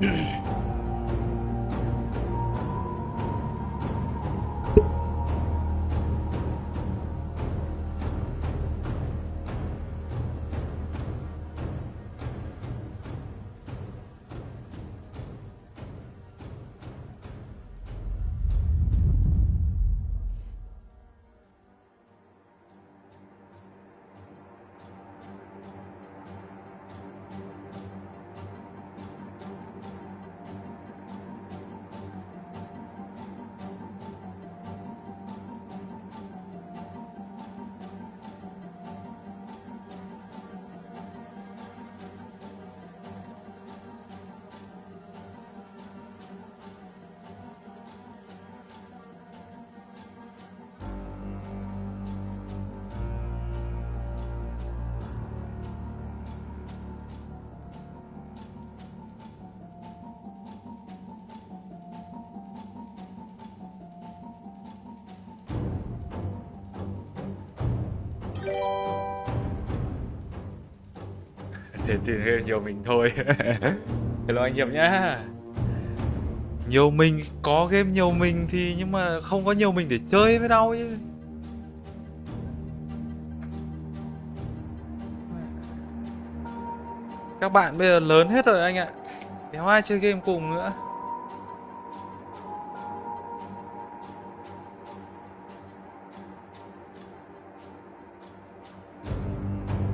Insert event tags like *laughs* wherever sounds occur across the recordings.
mm *clears throat* thì, thì nhiều mình thôi. *laughs* Hello anh Hiệp nhá. Nhiều mình có game nhiều mình thì nhưng mà không có nhiều mình để chơi với đâu chứ. Các bạn bây giờ lớn hết rồi anh ạ. Đéo ai chơi game cùng nữa?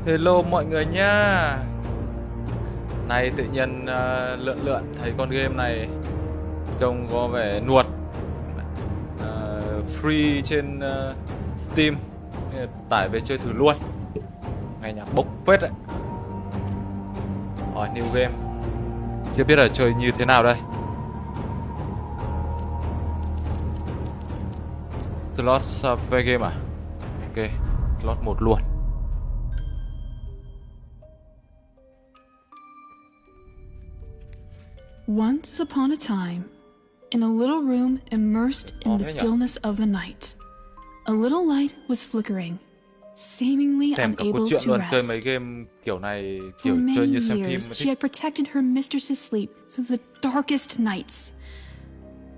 Hello mọi người nha. Nay tự nhiên uh, lượn lượn thấy con game này Trông có vẻ nuột. Uh, Free trên uh, Steam. Tải về chơi thử luôn. Ngày nhạc bốc phết đấy. Hỏi new game. Chưa biết là chơi như thế nào đây. Slot Survey game à? Ok Slot 1 luôn. Once upon a time, in a little room immersed in the stillness of the night, a little light was flickering, seemingly unable to rest. For many years, she had protected her mistress's sleep through the darkest nights.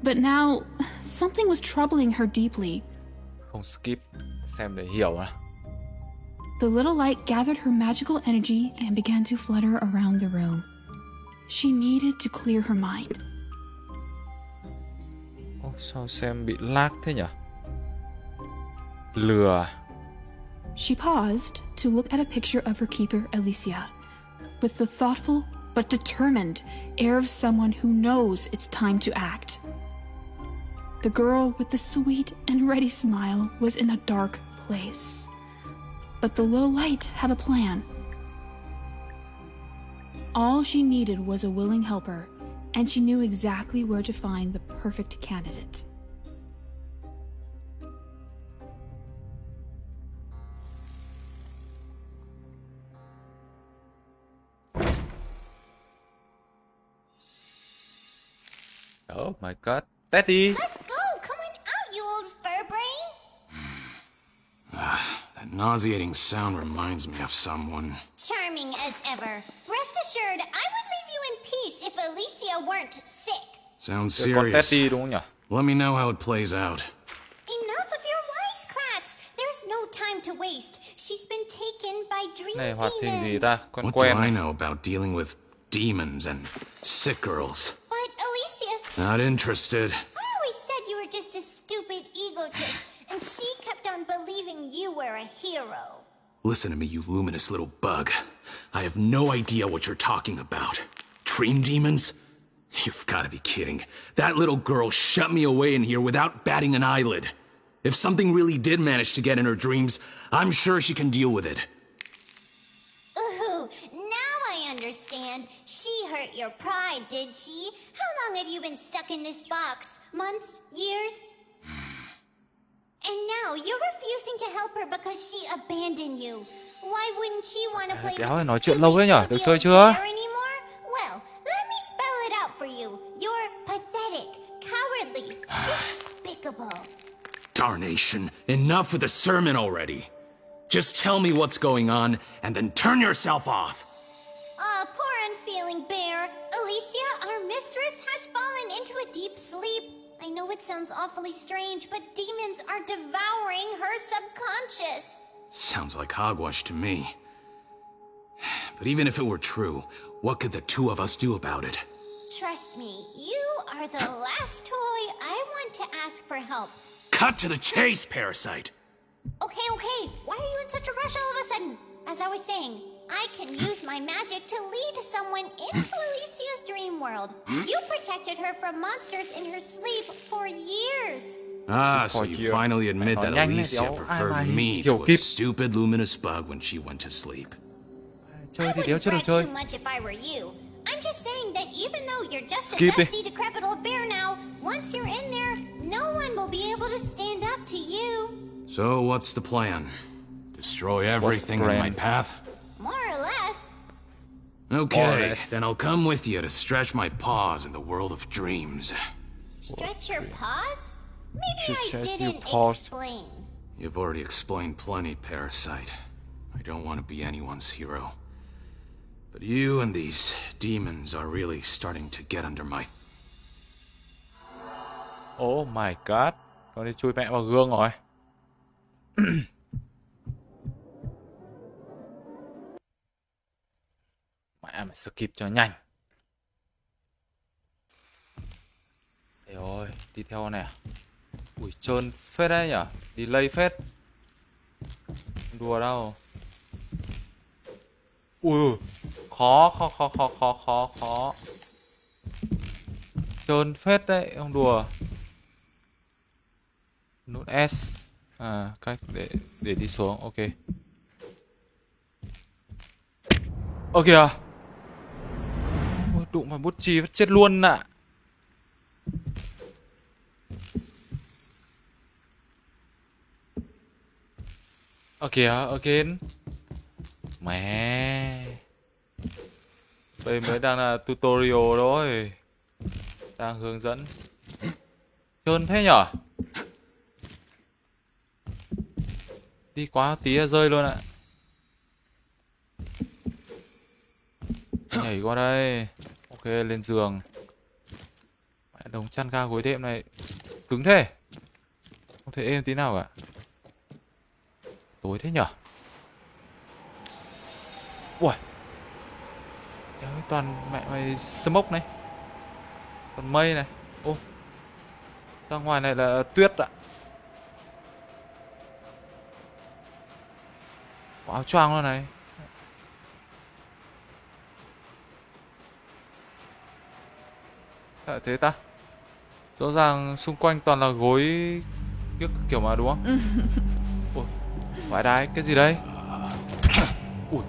But now, something was troubling her deeply. Không skip, xem để hiểu à. The little light gathered her magical energy and began to flutter around the room. She needed to clear her mind. Ồ, sao xem bị lag thế nhỉ? Lừa. She paused to look at a picture of her keeper, Alicia, with the thoughtful but determined air of someone who knows it's time to act. The girl with the sweet and ready smile was in a dark place. But the little light had a plan. All she needed was a willing helper, and she knew exactly where to find the perfect candidate. Oh my god. Daddy! Let's go! Come on out, you old fur brain! Ah, that nauseating sound reminds me of someone. Charming as ever. Rest assured, I would leave you in peace if Alicia weren't sick. Sounds serious. Let me know how it plays out. Enough of your wisecracks. There's no time to waste. She's been taken by dream này demons. gì ta? what do I know about dealing with demons and sick girls? But Alicia... Not interested. I always said you were just a stupid egotist, and she kept on believing you were a hero. Listen to me, you luminous little bug. I have no idea what you're talking about. Dream demons? You've got to be kidding. That little girl shut me away in here without batting an eyelid. If something really did manage to get in her dreams, I'm sure she can deal with it. Ooh, now I understand. She hurt your pride, did she? How long have you been stuck in this box? Months? Years? Hmm. And now you're refusing to help her because she abandoned you. Why wouldn't she want to play Đéo này nói chuyện lâu thế nhở? Được chơi chưa? Anymore? Well, let me spell it out for you. You're pathetic, cowardly, despicable. Darnation, enough with the sermon already. Just tell me what's going on, and then turn yourself off. Ah, uh, poor unfeeling bear. Alicia, our mistress has fallen into a deep sleep. I know it sounds awfully strange, but demons are devouring her subconscious. Sounds like hogwash to me. But even if it were true, what could the two of us do about it? Trust me, you are the last toy I want to ask for help. Cut to the chase, Parasite! Okay, okay, why are you in such a rush all of a sudden? As I was saying, I can use my magic to lead someone into Alicia's dream world. You protected her from monsters in her sleep for years. Ah, so you you. finally admit that Alicia đéo preferred me to a stupid luminous bug when she went to sleep. I wouldn't chưa được brag chơi too much if I were you. I'm just saying that even though you're just a dusty, decrepit old bear now, once you're in there, no one will be able to stand up to you. So what's the plan? Destroy everything in my path? More or less. Okay, less. then I'll come with you to stretch my paws in the world of dreams. Stretch your paws? Maybe I stretch your didn't paws. explain. You've already explained plenty, Parasite. I don't want to be anyone's hero. But you and these demons are really starting to get under my... Oh my god Con đi chui mẹ vào gương rồi *clears throat* Mẹ mà skip cho nhanh Ê ơi Đi theo này à Ui trơn phết đấy nhở? Delay phết. Đùa đâu. Ui Khó khó khó khó khó khó khó. Trơn phết đấy Không đùa. Nút S. À cách để để đi xuống ok. Ơ kìa. Ôi, đụng vào bút chì chết luôn ạ. Ơ kìa again mẹ. Đây mới đang là tutorial thôi. Đang hướng dẫn. Trơn thế nhở? Đi quá tí là rơi luôn ạ. Nhảy qua đây. Ok lên giường. Mẹ, đống chăn ga gối đệm này. Cứng thế. Không thể êm tí nào cả tối thế nhở? Ui Đéo, toàn mẹ mày smoke này. Toàn mây này. Ô. Ra ngoài này là tuyết ạ. Có áo choàng luôn này. Thế ta? Rõ ràng xung quanh toàn là gối kiểu mà đúng không? *laughs* Vãi đái cái gì đây Ui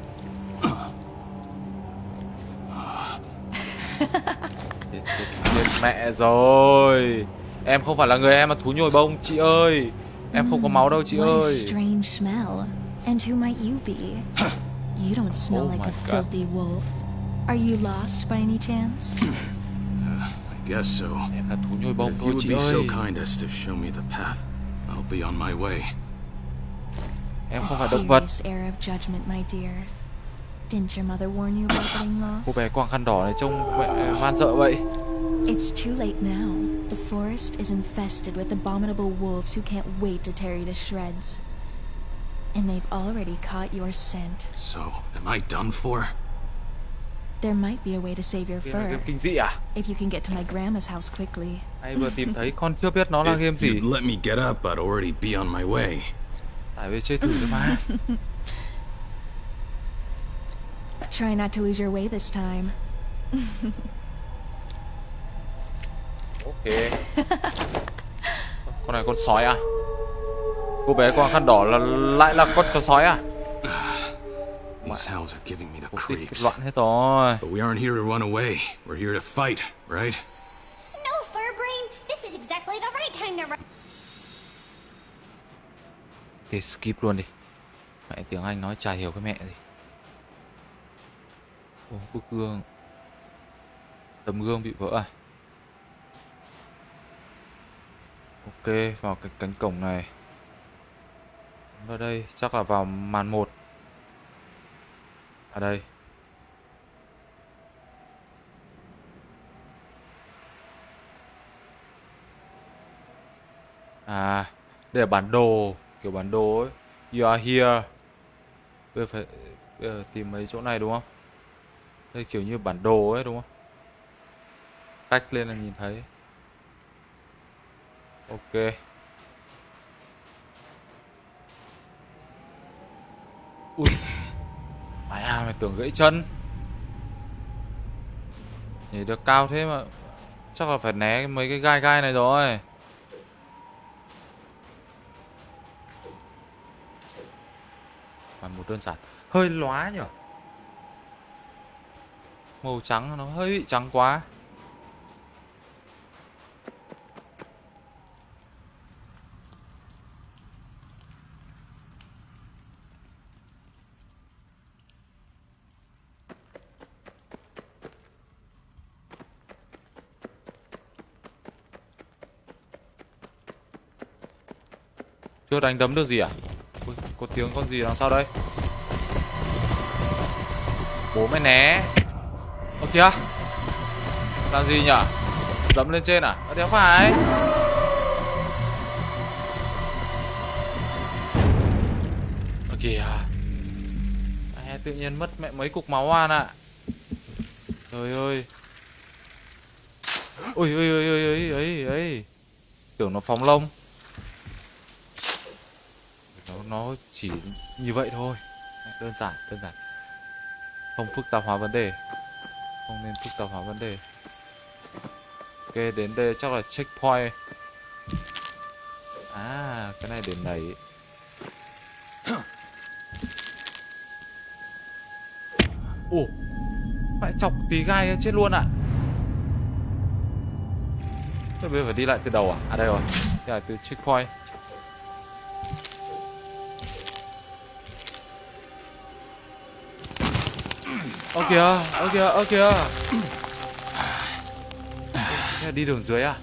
chết, chết, chết mẹ rồi Em không phải là người em mà thú nhồi bông chị ơi Em không có máu đâu chị ơi. And who might you be? You don't smell Oh like a God. filthy wolf. Are you lost by any chance? I guess so. Em là thú nhồi bông If you would be so kind as to show me the path, I'll be on my way. Em A không phải động vật serious error of judgment, my dear. Didn't your mother warn you about getting Cô lost? bé quàng khăn đỏ này trông mẹ man sợ vậy It's too late now. The forest is infested with abominable wolves who can't wait to tear you to shreds. And they've already caught your scent. So, am I done for? There might be a way to save your fur game kinh dị à if you can get to my grandma's house quickly. Hay vừa tìm thấy con chưa biết nó là game If gì you'd let me get up, I'd already be on my way. Tải về chơi thử thôi mà *laughs* Try not to lose your way this time. Ok Con này con sói à Cô bé quàng khăn đỏ là lại là con chó sói à These howls are giving me the creeps. loạn hết rồi But we aren't here to run away. We're here to fight, right? No, Furbrain, this is exactly the right time to run. Thì skip luôn đi. Mẹ tiếng Anh nói chả hiểu cái mẹ gì. Ô bức gương. Tấm gương bị vỡ à? Ok vào cái cánh cổng này. Vào đây chắc là vào màn 1 ở à, đây. À, đây là bản đồ kiểu bản đồ ấy. You are here. Bây giờ phải bây giờ tìm mấy chỗ này đúng không? Đây kiểu như bản đồ ấy đúng không? Cách lên là nhìn thấy. Ok. Ui. Mày à, mày tưởng gãy chân. Nhảy được cao thế mà Chắc là phải né mấy cái gai gai này rồi một đơn giản. Hơi lóa nhở Màu trắng nó hơi bị trắng quá. Chưa đánh đấm được gì à? Có tiếng con gì đằng sau đây? Bố mày né. Ơ kìa. Làm gì nhở? Dẫm lên trên à? Ơ đéo phải. Ơ kìa. À, Tự nhiên mất mẹ mấy cục máu oan ạ. À. Trời ơi. Ui ui ui ui ôi ôi ôi Tưởng nó phóng lông nó chỉ như vậy thôi. Đơn giản đơn giản. Không phức tạp hóa vấn đề. Không nên phức tạp hóa vấn đề. Ok, đến đây chắc là checkpoint. À cái này để nảy ồ mẹ chọc tí gai chết luôn ạ. À. bây giờ phải đi lại từ đầu à? À đây rồi. Đây là từ checkpoint. Ơ kìa, ơ kìa, ơ kìa Thế đi đường dưới à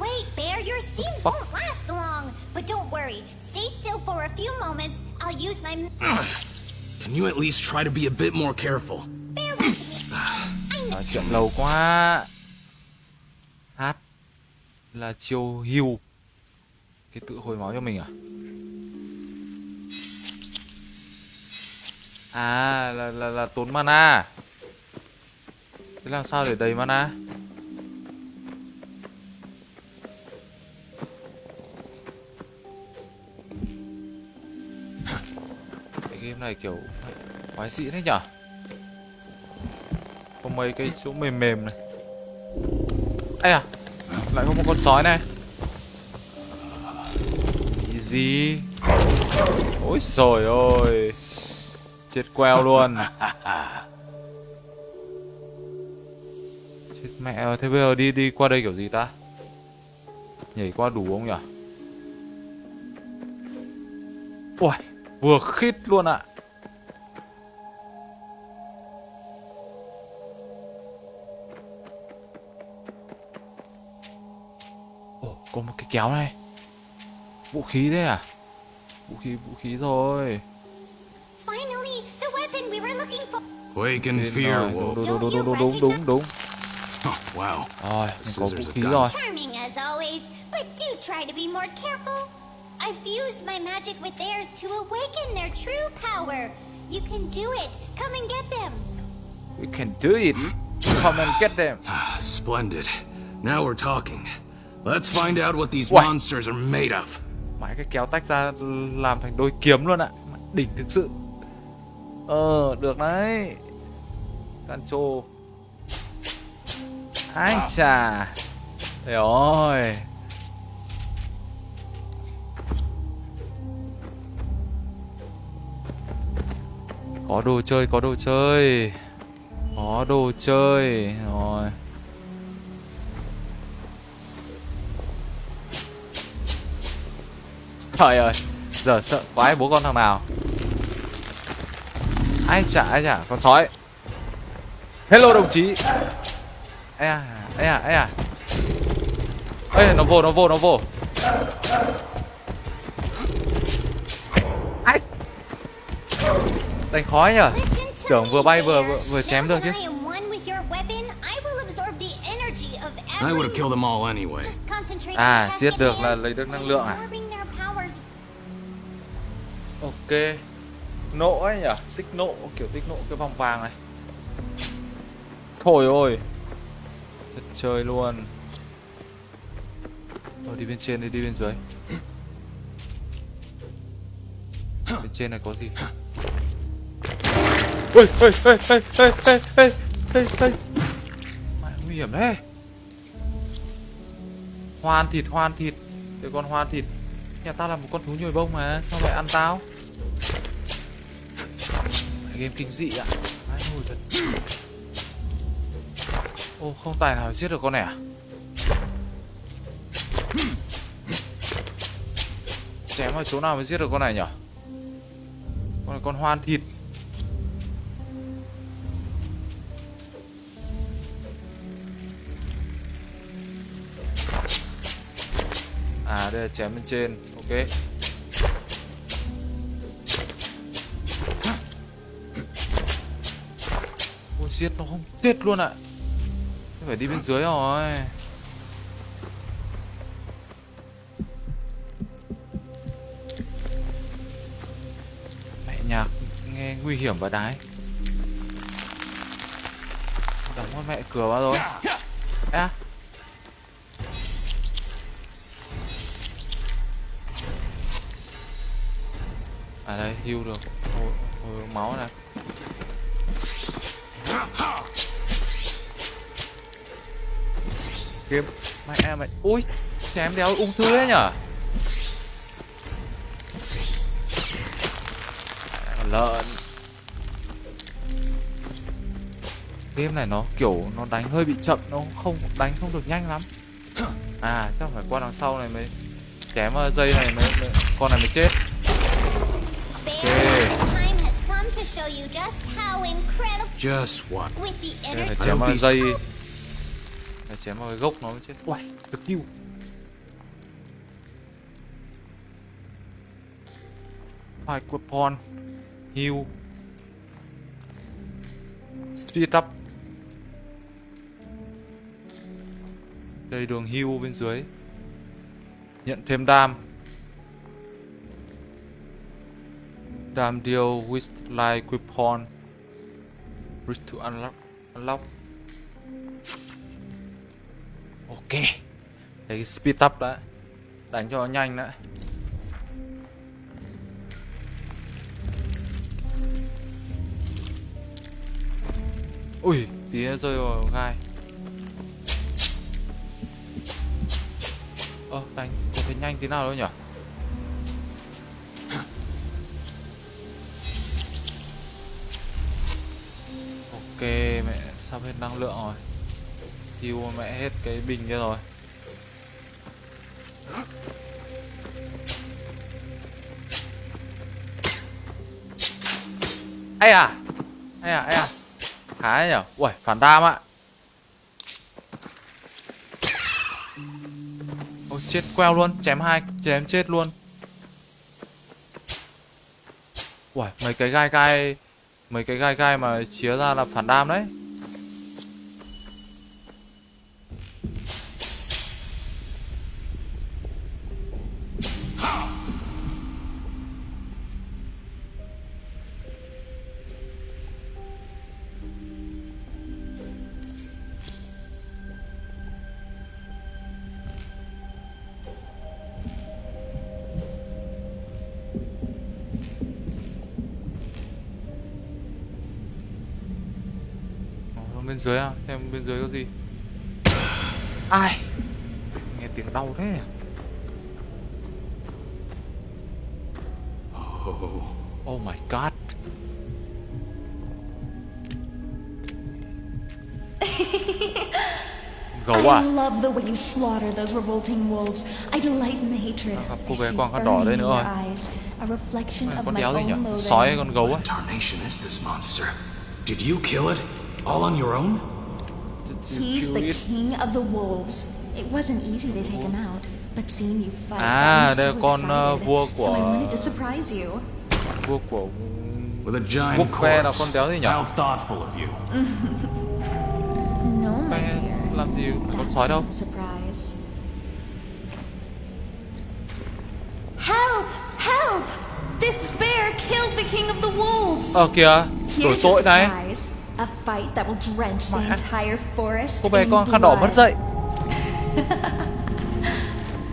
Wait, Bear, your seams won't last long. But don't worry, stay still for a few moments. I'll use my. Can you at least try to be a bit more careful? Bear with me. *sighs* Nói chuyện lâu quá Hát Là chiêu hưu Cái tự hồi máu cho mình à À là, là, là tốn mana. Thế làm sao để đầy mana? *laughs* Cái game này kiểu quái dị thế nhở? Có mấy cái chỗ mềm mềm này. Ây à Lại có một con sói này. Easy Ôi trời ơi. Chết queo luôn. Chết mẹ Thế bây giờ đi đi qua đây kiểu gì ta? Nhảy qua đủ không nhỉ Ui Vừa khít luôn ạ. Ồ, có một cái kéo này. Vũ khí đấy à? Vũ khí vũ khí rồi. Wake in fear, Đúng đúng đúng đúng đúng đúng đúng. Wow. Rồi, mình có vũ khí rồi. Charming as always, but do try to be more careful. I fused my magic with theirs to awaken their true power. You can do it. Come and get them. We can do it. Come and get them. *sighs* Splendid. Now we're talking. Let's find out what these Uầy. monsters are made of. Mãi cái kéo tách ra làm thành đôi kiếm luôn ạ. Đỉnh thực sự. Ờ, được đấy. Sancho Ai chà. Trời ơi. Có đồ chơi, có đồ chơi. Có đồ chơi. Rồi. Trời ơi Giờ sợ quái bố con thằng nào? Ai chả, ai chả Con sói. Hello đồng chí. Ê à, ê à, ê à. Ê, nó vô, nó vô, nó vô. Ai? Đánh khói nhở Tưởng vừa bay vừa vừa, vừa chém được chứ. I would have killed them all anyway. À, giết được là lấy được năng lượng à? Ok. Nộ ấy nhỉ? Tích nộ, kiểu tích nộ cái vòng vàng này Thôi ôi. Thật chơi luôn. Rồi đi bên trên đi, đi bên dưới. Bên trên này có gì? Ôi, ôi, ôi, ôi, ôi, ôi, ôi, ôi, ôi Mẹ nguy hiểm đấy Hoan thịt, hoan thịt. Cái con hoan thịt. Nhà tao là một con thú nhồi bông mà Sao lại ăn tao? Game kinh dị ạ. Mãi ngồi thật Ô, không tài nào giết được con này à? Chém ở chỗ nào mới giết được con này nhỉ Con này con hoan thịt. À đây là chém bên trên, Ok. Ôi giết nó không tiết luôn ạ. à. Phải đi bên dưới rồi. Mẹ nhạc nghe nguy hiểm và đái. Đóng con mẹ cửa vào rồi. À. À đây, hưu được. Ôi, ôi, máu này. Game Mẹ mày Ui Chém đéo ung thư đấy nhở? Lợn. Game này nó kiểu Nó đánh hơi bị chậm Nó không đánh không được nhanh lắm. À chắc phải qua đằng sau này mới Chém dây này mới, mới Con này mới chết. Just what? Đây phải chém vào dây phải chém vào cái gốc nó mới chết. Uầy, được kill Fight weapon Heal. Speed up. Đây đường heal bên dưới. Nhận thêm đam. Đam deal with like weapon Risk to unlock. Unlock. Ok. Đấy cái speed up đã. Đánh cho nó nhanh đã. Ui Tí nó rơi vào gai. Ơ, đánh có thể nhanh tí nào đâu nhỉ Ok, mẹ sắp hết năng lượng rồi. Tiêu mẹ hết cái bình kia rồi. Ai à ai à ai à. Khá nhở? Ui phản đam ạ. Ôi, chết queo luôn, chém hai, chém chết luôn. Ui mấy cái gai gai, mấy cái gai gai mà chia ra là phản đam đấy. Dưới à xem bên dưới có gì ai nghe tiếng đau thế oh, oh my god *laughs* gấu à I love the way you slaughter those revolting wolves. I delight in the hatred. gặp cô I bé quàng khăn đỏ đây nữa rồi a reflection Này, of my own loathing. sói hay con gấu á What tarnation is this monster? Did you kill it? All on your own? He's the king of the wolves. It wasn't easy to take him out, but seeing you fight, à, so con uh, vua của so I wanted to surprise you. Vua của With a giant quốc là con đéo gì nhỉ? How thoughtful of you. no, my dear. Làm gì con sói đâu? Surprise. Help! Help! This bear killed the king of the wolves. Ờ kìa, đổ tội này. Cô bé con khăn đỏ mất dậy. *laughs*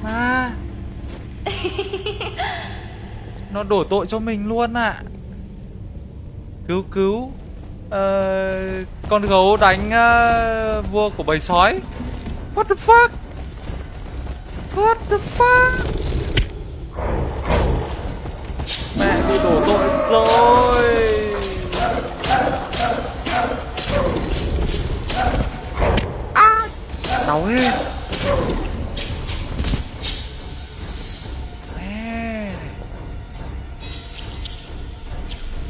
À. Nó đổ tội cho mình luôn ạ. Cứu cứu. Ờ, con gấu đánh ờ, vua của bầy sói. What the fuck? What the fuck? Mẹ bị đổ tội rồi. Đau ấy,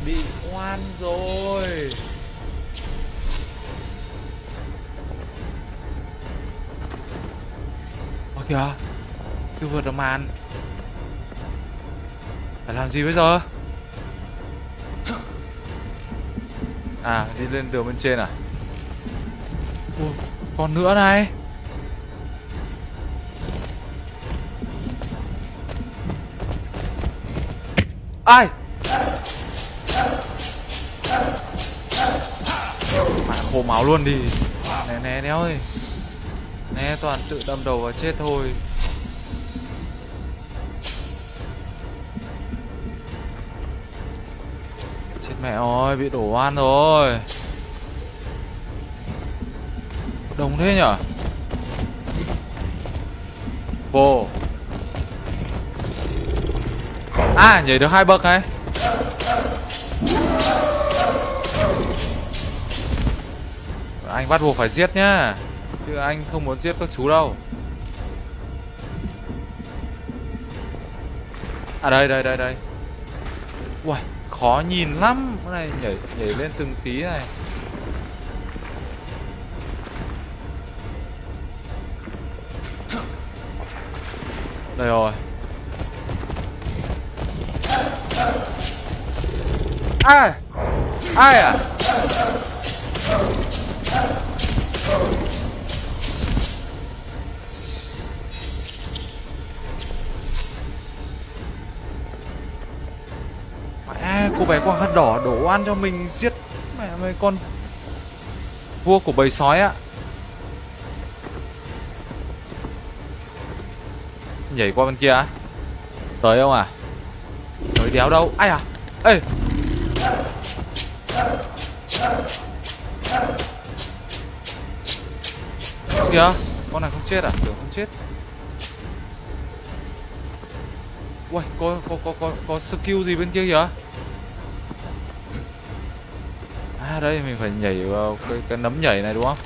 Bị oan rồi. Ơ kìa. Chưa vượt được màn. Phải làm gì bây giờ? À đi lên đường bên trên à? Ủa, Còn nữa này. Ai? Mà khô máu luôn đi. Né né néo ơi. Né toàn tự đâm đầu và chết thôi. Chết mẹ ơi, bị đổ oan rồi. Đồng thế nhở? Vô. À, nhảy được hai bậc này Anh bắt buộc phải giết nhá Chứ anh không muốn giết các chú đâu. À đây đây đây đây. Uầy khó nhìn lắm. Cái này nhảy nhảy lên từng tí này. Đây rồi. Ai? Ai à? Mẹ, cô bé quàng khăn đỏ, đổ oan cho mình, giết mẹ mấy con vua của bầy sói ạ. Nhảy qua bên kia á. Tới không à? Tới đéo đâu. Ai à? Ê! Kìa. Con này không chết à? Tưởng không chết. Ui, có, có, có, có, có skill gì bên kia kìa. À đây mình phải nhảy vào cái, cái nấm nhảy này đúng không?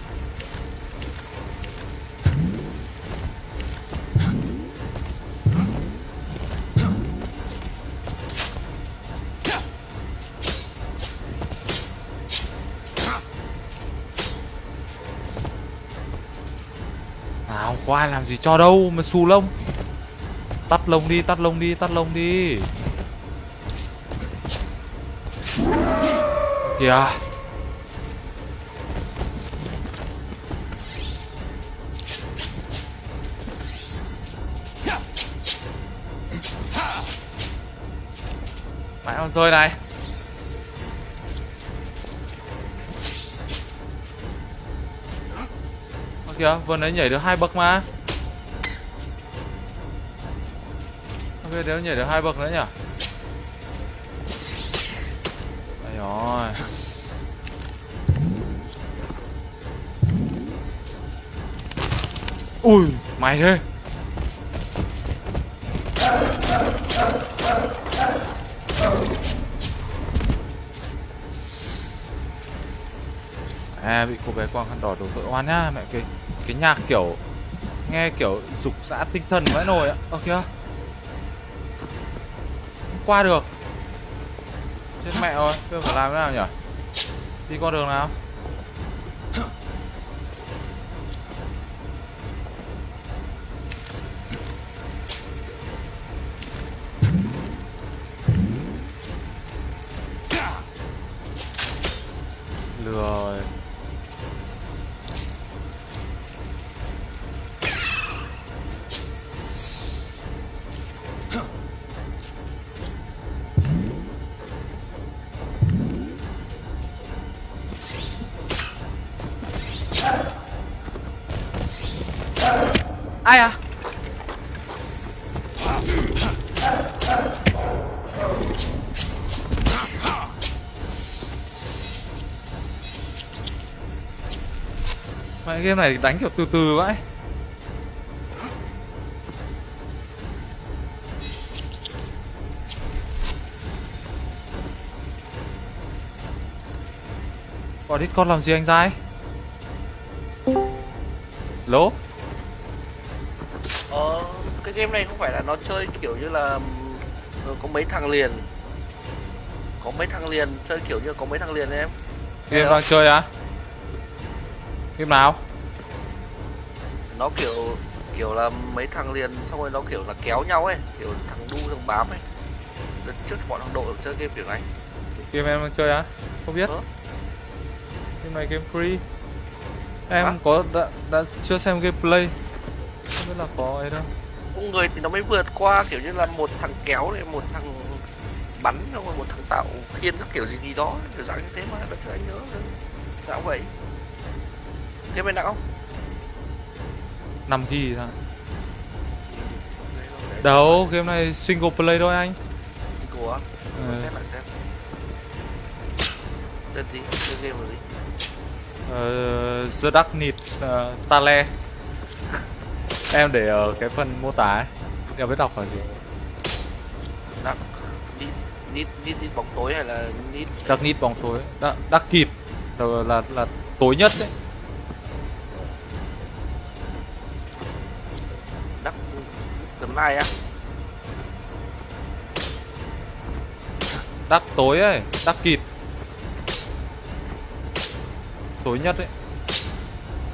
Ai làm gì cho đâu mà xù lông. Tắt lông đi, tắt lông đi, tắt lông đi. Kìa. Mãi con rơi này. Kìa, vừa nãy nhảy được hai bậc mà. Thế nếu nhảy được hai bậc nữa nhỉ? Đây rồi Ui, mày thế À, bị cô bé quang khăn đỏ đổ tội oan nhá. Mẹ cái cái nhạc kiểu Nghe kiểu dục xã tinh thần vãi nồi ạ Ơ kìa qua được. Chết mẹ rồi, tôi phải làm thế nào nhỉ? Đi con đường nào? Game này đánh kiểu từ từ vậy. Có Discord làm gì anh dai Lố Ờ, cái game này không phải là nó chơi kiểu như là ờ, có mấy thằng liền. Có mấy thằng liền, chơi kiểu như có mấy thằng liền em. Game đang chơi á? Game nào Nó kiểu kiểu là mấy thằng liền xong rồi nó kiểu là kéo nhau ấy Kiểu thằng đu thằng bám ấy. Đợt trước bọn thằng đội chơi game kiểu này. Game em đang chơi á? Không biết. Ờ. Game này game free. Em Hả? có đã, đã chưa xem gameplay Không biết là có ấy đâu. Con người thì nó mới vượt qua kiểu như là một thằng kéo này, một thằng bắn xong rồi một thằng tạo khiên các kiểu gì gì đó kiểu dạng như thế mà đợt trước anh nhớ. Dạ vậy. Game này nặng không? 5 ghi thôi Đâu, game này single play thôi anh. Của á? Ừ. Xem lại xem. Tên gì? Tên game là gì? Ờ, The Dark Knight uh, Tale. Em để ở cái phần mô tả ấy. Em biết đọc là gì? Dark Nít bóng tối hay là Nít Dark Knight bóng tối. Dark, Dark là, là, là tối nhất đấy này á Dark tối ấy Dark Knight Tối nhất ấy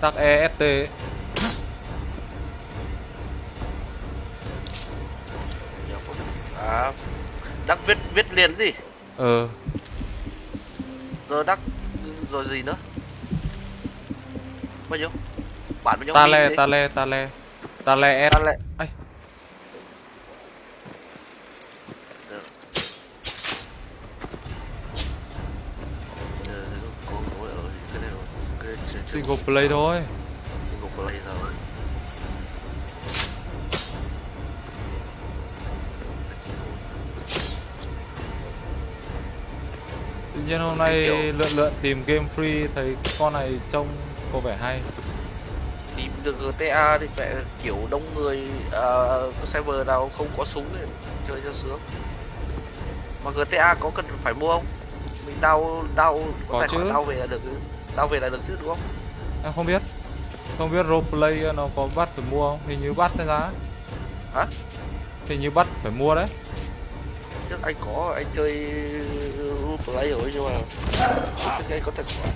Dark EST ấy. À Dark viết viết liền gì? Ờ Rồi Dark Rồi gì nữa? Bao nhiêu? Bản bao nhiêu? Tale Min Tale Tale Tale S Ta lại Ây. Được. Ờ, có có ở cái này rồi. Cái trên- Single play thôi. Single play rồi. Tự nhiên hôm nay lượn lượn tìm game free thấy con này trông có vẻ hay. Tìm được GTA thì phải kiểu đông người có server nào không có súng để chơi cho sướng. Mà GTA có cần phải mua không? Mình đau đau Có tài khoản đau về là được đau về là được chứ đúng không Em không biết Không biết roleplay nó có bắt phải mua không Hình như bắt hay giá Hả? Hình như bắt phải mua đấy trước anh có anh chơi play rồi nhưng mà trước anh có Ở khoản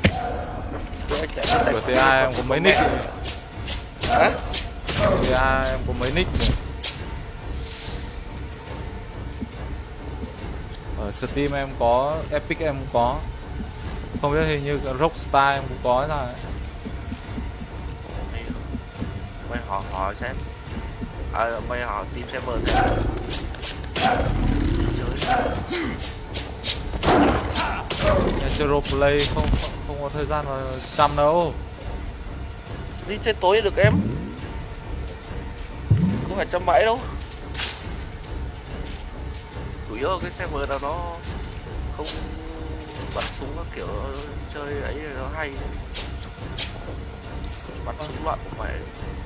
TA em có mấy nick rồi. Hả? TA em có mấy nick rồi. Ở Steam em có Epic em cũng có Không biết hình như Rockstar em cũng có mày, mày hỏi hỏi xem à, mày hỏi tìm server xem Nhà chơi roleplay không không có thời gian mà chăm đâu. Đi chơi tối được em. Không phải trăm mãi đâu. Chủ yếu là cái server nào nó không bắn súng các kiểu chơi ấy nó hay. Bắn súng loạn không phải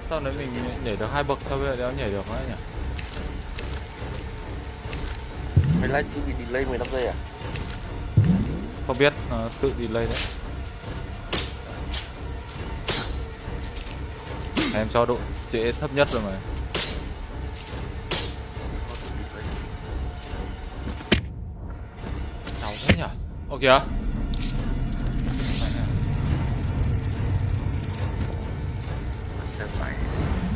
Sao đấy mình nhảy được hai bậc thôi bây giờ đéo nhảy được nữa nhỉ? Mày livestream bị delay 15 giây à? Không biết nó tự delay đấy. Em cho độ trễ thấp nhất rồi mà. Cháu thế nhỉ? Ô kìa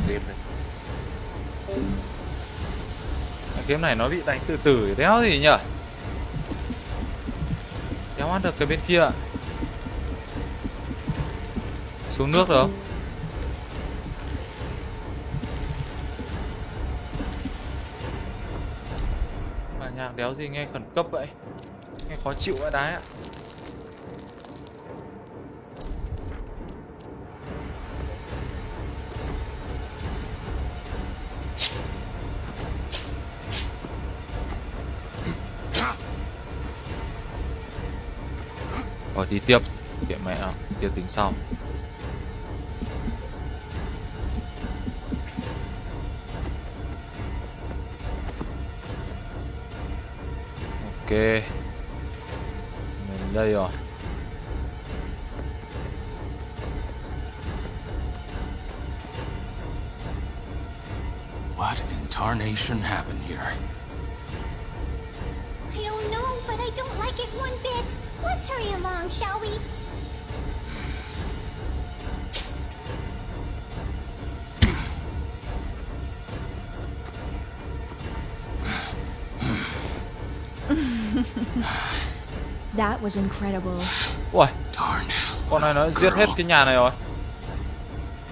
kiếm này Cái kiếm này nó bị đánh từ từ đéo gì nhở? Đéo ăn được cái bên kia ạ. Xuống nước được không? Mà nhạc đéo gì nghe khẩn cấp vậy? Nghe khó chịu vậy đái ạ. Rồi đi tiếp. Kệ mẹ. Nào Tiếp tính sau. Ok. Mình đây rồi. What in tarnation happened here? I don't know, but I don't like it one bit. Let's hurry along, shall we? *laughs* That was incredible. Ui Darn. Con này nó giết hết cái nhà này rồi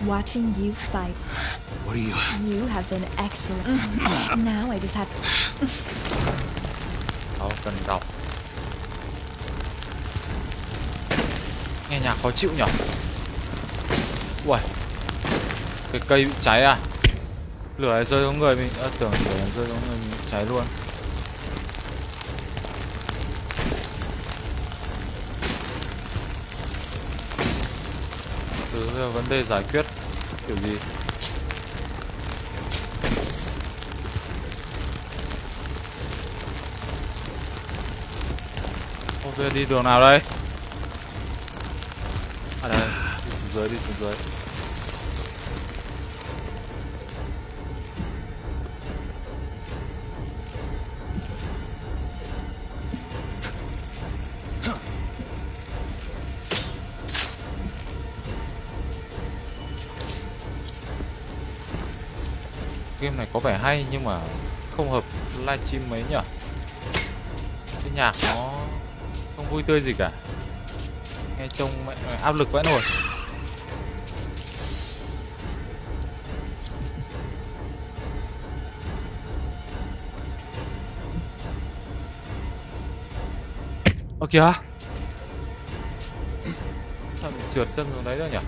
Watching you fight, What are you... you have been excellent. *laughs* now I just have Đâu cần đọc Nghe nhạc khó chịu nhở? Ui Cái cây bị cháy à? Lửa này rơi xuống người mình à, Tưởng lửa này rơi xuống người mình cháy luôn. Từ giờ vấn đề giải quyết Kiểu gì? Ok đi đường nào đây À đây Đi xuống dưới đi xuống dưới. Game này có vẻ hay nhưng mà không hợp livestream mấy nhở Cái nhạc nó không vui tươi gì cả. Nghe trông mẹ, áp lực vãi nổi kìa. Sao trượt chân xuống đấy rồi nhỉ?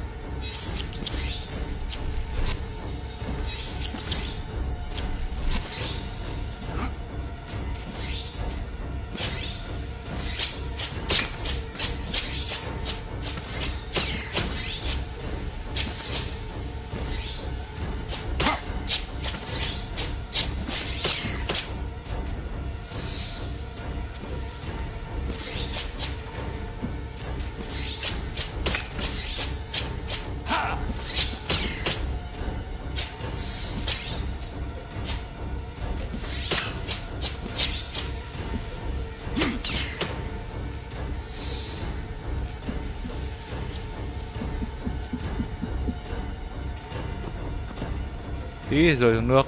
Rồi xuống nước.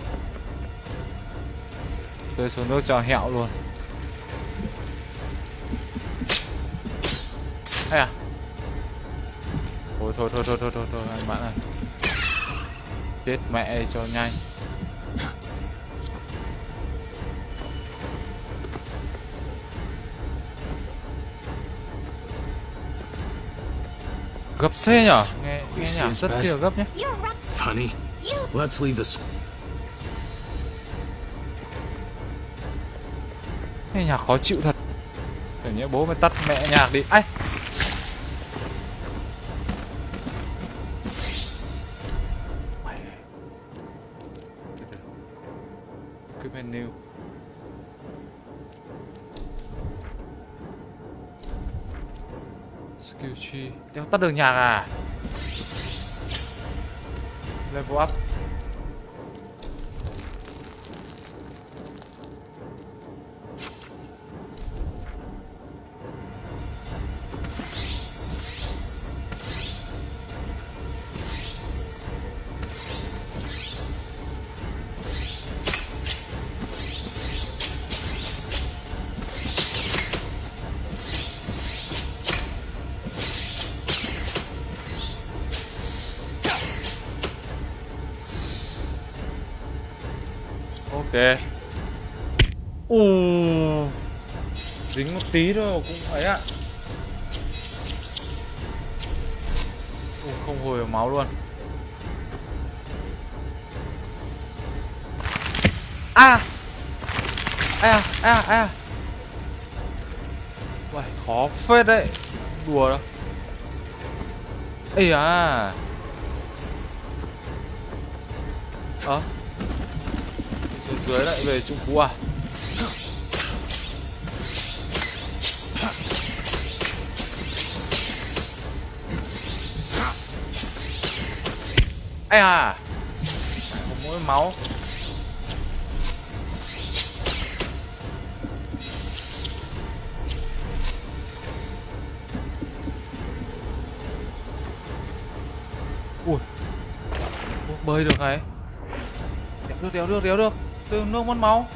Rơi xuống nước cho hẹo luôn. Hay à? Thôi thôi thôi thôi thôi thôi, thôi anh bạn ơi. Chết mẹ cho nhanh. Gấp xe nhở? Nghe, nghe nhạc rất chi là gấp nhé. Funny. Let's leave this... nhạc khó chịu thật. Để nhớ bố mày tắt mẹ nhạc đi. Ai? Cái menu. Skill tree Đéo tắt được nhạc à? Level up. Ok. Ù Dính một tí thôi cũng ấy ạ Ù, Không hồi được máu luôn. A. A a a. Uầy, khó phết đấy. Đùa đâu. Ây à ờ à xuống dưới lại về trung Phú à? Ai à một mũi máu. Ui, bơi được này. Đéo được đéo được đéo được từ nước mất máu.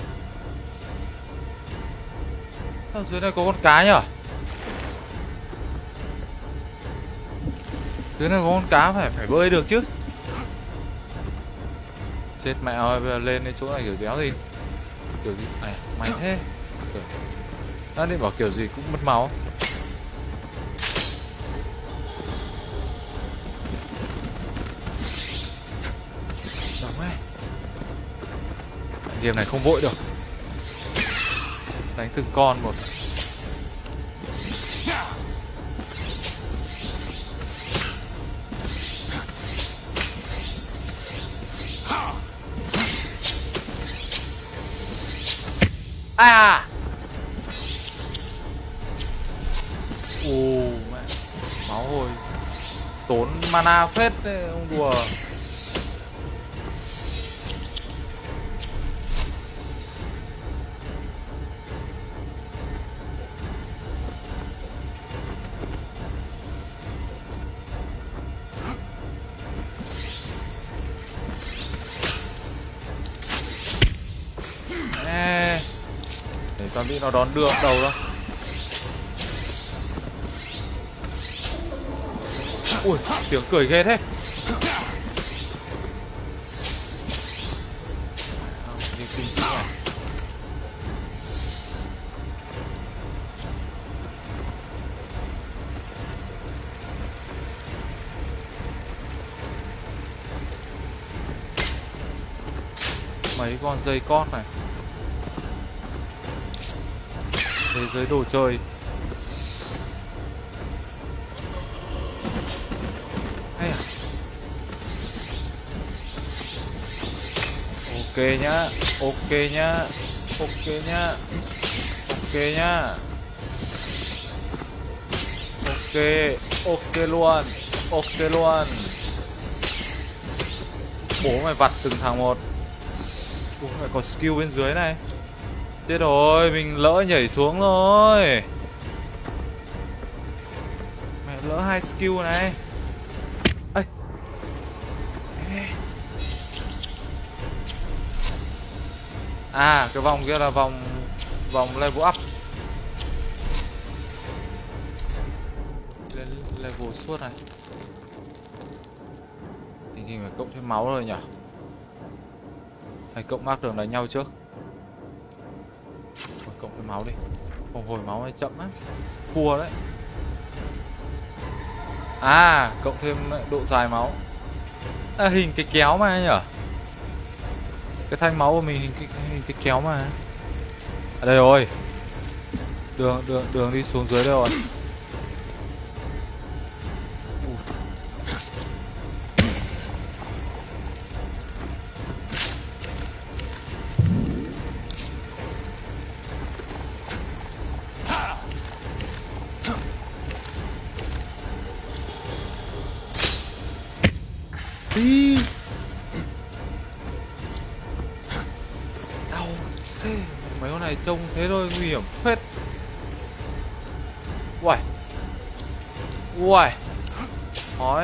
Sao dưới này có con cá nhở? Dưới này có con cá phải phải bơi được chứ. Chết mẹ ơi, bây giờ lên đến chỗ này kiểu đéo gì. Kiểu gì? Này mày thế. Đã định bảo kiểu gì cũng mất máu. Game này không vội được. Đánh từng con một. À! Ồ, mẹ. Máu hồi. Tốn mana phết đấy nó đón đưa đầu đó. Ui, tiếng cười ghê thế. Mấy con dây con này. Giới đồ chơi. Hay à. Ok nhá ok nhá ok nhá ok nhá. Ok ok luôn ok luôn. Bố mày vặt từng thằng một. Ủa, mày có skill bên dưới này. Chết rồi, mình lỡ nhảy xuống rồi Mẹ lỡ hai skill này. Ê. Ê. À, cái vòng kia là vòng Vòng level up. Lên level suốt này. Tình hình phải cộng thêm máu rồi nhỉ? Hay cộng mark đường đánh nhau trước? Cộng cái máu đi. Không hồi máu hay chậm á cua đấy. À cộng thêm độ dài máu. À, Hình cái kéo mà nhở? Cái thanh máu của mình hình cái, hình cái kéo mà. À đây rồi. Đường đường đường đi xuống dưới đây rồi.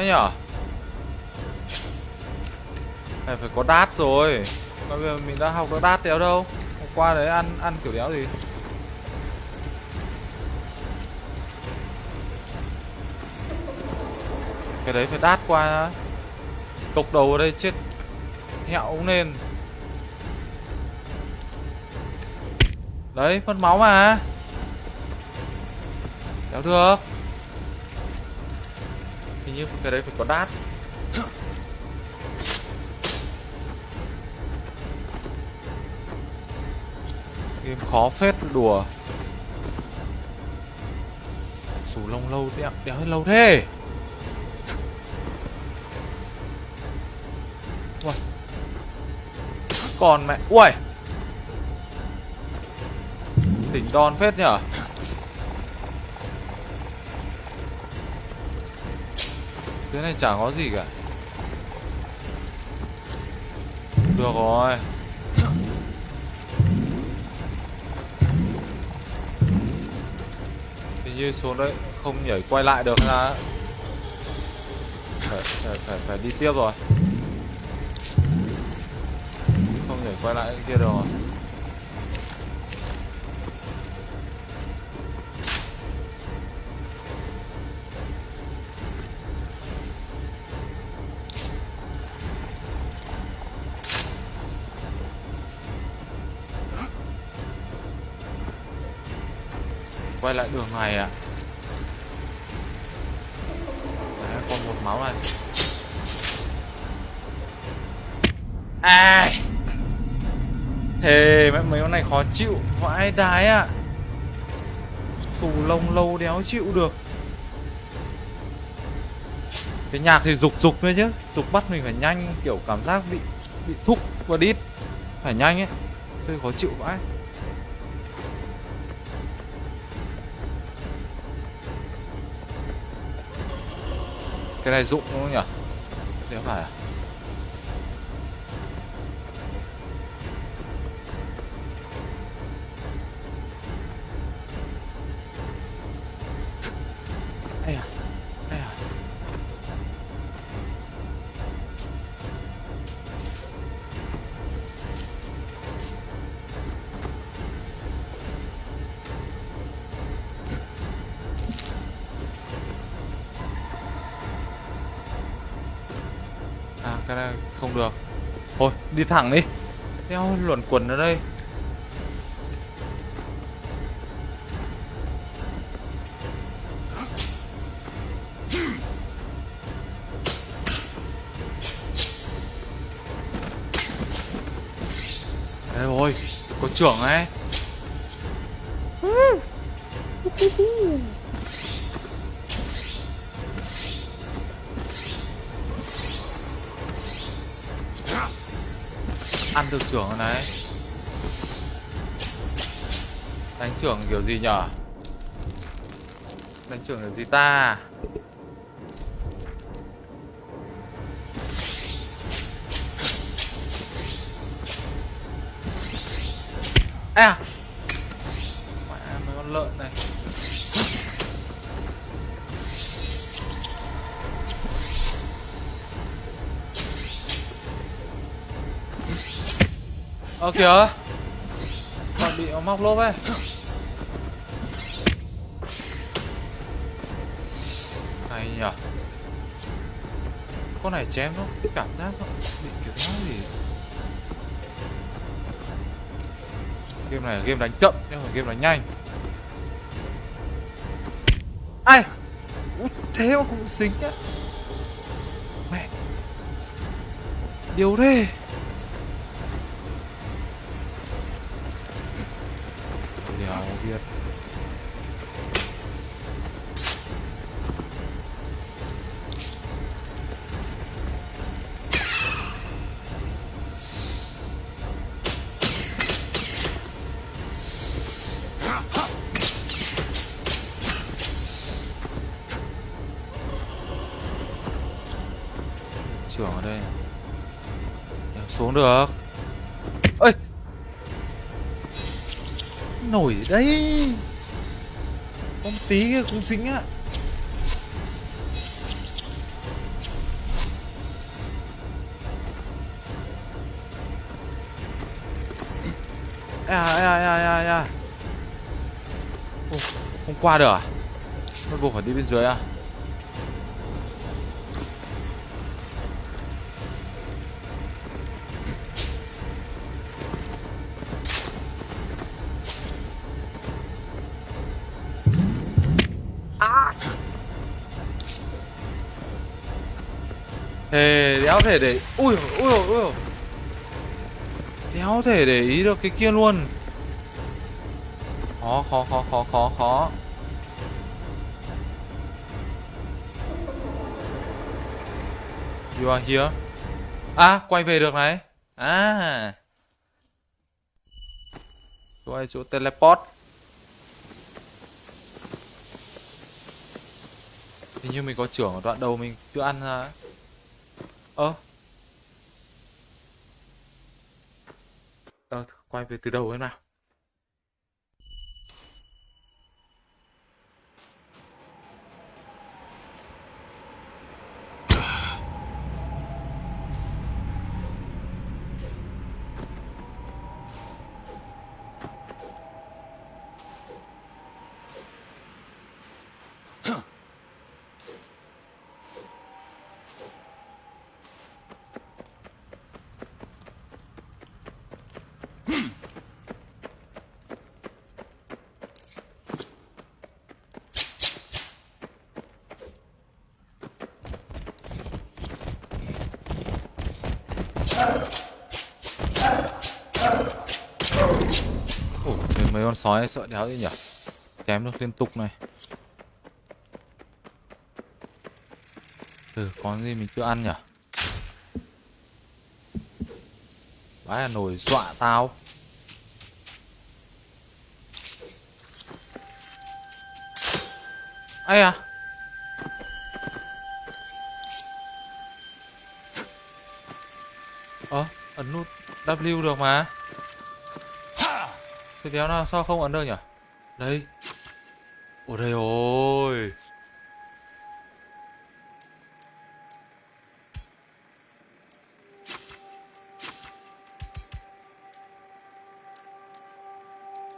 Nhở này phải có đát rồi. Bây giờ mình đã học được đát đéo đâu? Hôm qua đấy ăn ăn kiểu đéo gì? Cái đấy phải đát qua cục đầu ở đây chết hẹo nên. đấy, mất máu mà. Đéo được như cái đấy phải có đát. Game khó phết đùa. Sù lông lâu đéo, đéo lâu thế. Ui. Còn mẹ Ui Tỉnh đòn phết nhở? Thế này chả có gì cả. Được rồi. Hình như xuống đấy không nhảy quay lại được ra phải, phải, phải, phải đi tiếp rồi. Không nhảy quay lại kia được rồi. Quay lại đường này à? Đấy, còn một máu này. Ai! Thề mấy mấy con này khó chịu. Vãi đái à? Xù lông lâu đéo chịu được. Cái nhạc thì dục dục thôi chứ. Dục bắt mình phải nhanh kiểu cảm giác bị bị thúc và đít phải nhanh ấy. Chơi khó chịu vãi. Cái này dụng đúng không nhỉ? nếu phải à? Đi thẳng đi. Theo luẩn quẩn ở đây. Đây rồi Có trưởng ấy. Ăn được trưởng rồi này. Đánh trưởng kiểu gì nhở? Đánh trưởng kiểu gì ta? À Ơ kìa. Còn bị móc lốp ấy. Hay nhở Con này chém nó Cảm giác nó bị kiểu nó gì Game này là game đánh chậm Nhưng mà game đánh nhanh. Ai! Út, Thế mà cũng xính á Mẹ. Điều thế được. Ơi nổi đấy? Con tí kia cũng xính á. À à à à à, à. không qua được à? Nó buộc phải đi bên dưới à? thể để ui ui ui ui. Đéo thể để ý được cái kia luôn. Khó khó khó khó khó khó. You are here. À quay về được này. À. Quay chỗ teleport. Hình như mình có trưởng ở đoạn đầu mình chưa ăn ra ấy. Ơ. Ờ, quay về từ đầu em nào. Ủa, mấy con sói sợ đéo gì nhỉ? Chém được liên tục này. Ừ, có gì mình chưa ăn nhỉ? Vãi là nổi dọa tao. Ai à? Ờ ấn nút W được mà. Thế đéo nào sao không ấn được nhỉ? Đây. Ôi đây ôi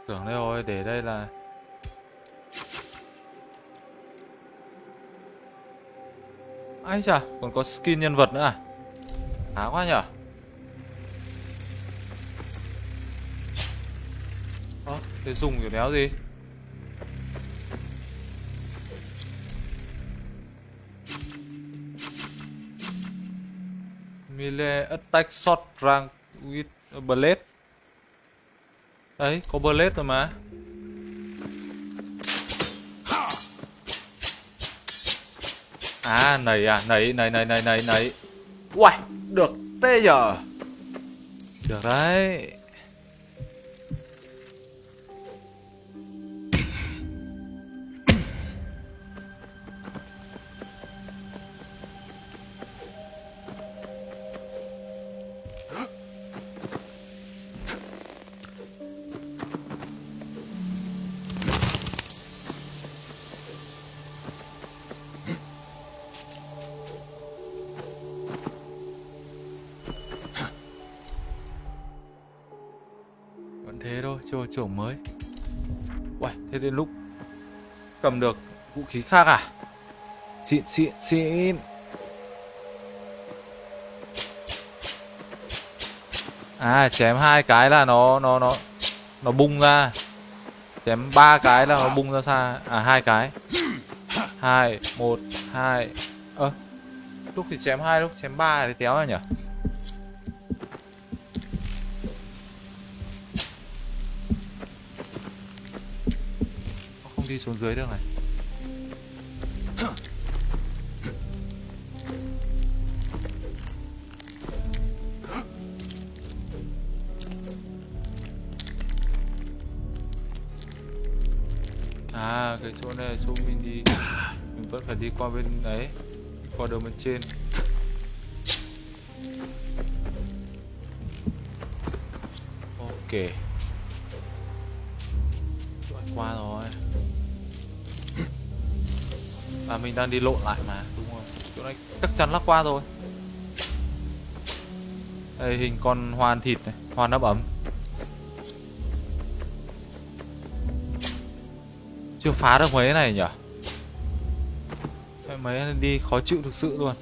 Tưởng đây rồi, để đây là Ai chà, còn có skin nhân vật nữa à? Khá quá nhở? Thế dùng kiểu đéo gì? Melee attack shot rank with blade Đấy, có blade rồi mà. À, nảy à, nảy, nảy, nảy, nảy, nảy, nảy Uầy, được tê giờ. Được đấy. Cầm được vũ khí khác à Xịn, xịn, xịn À, chém hai cái là nó nó nó nó bung ra. Chém ba cái là nó bung ra xa. À hai cái. Hai, một, hai. Ơ. lúc thì chém hai, lúc chém ba thì téo ra nhỉ? Đi xuống dưới được này. À cái chỗ này là chỗ mình đi. Mình vẫn phải đi qua bên đấy, Qua đường bên trên. Ok. Mình đang đi lộn lại mà, Đúng rồi Chỗ này chắc chắn là qua rồi. Đây, hình con hoàn thịt này Hoàn ấp ấm. Chưa phá được mấy này nhỉ? Mấy đi khó chịu thực sự luôn.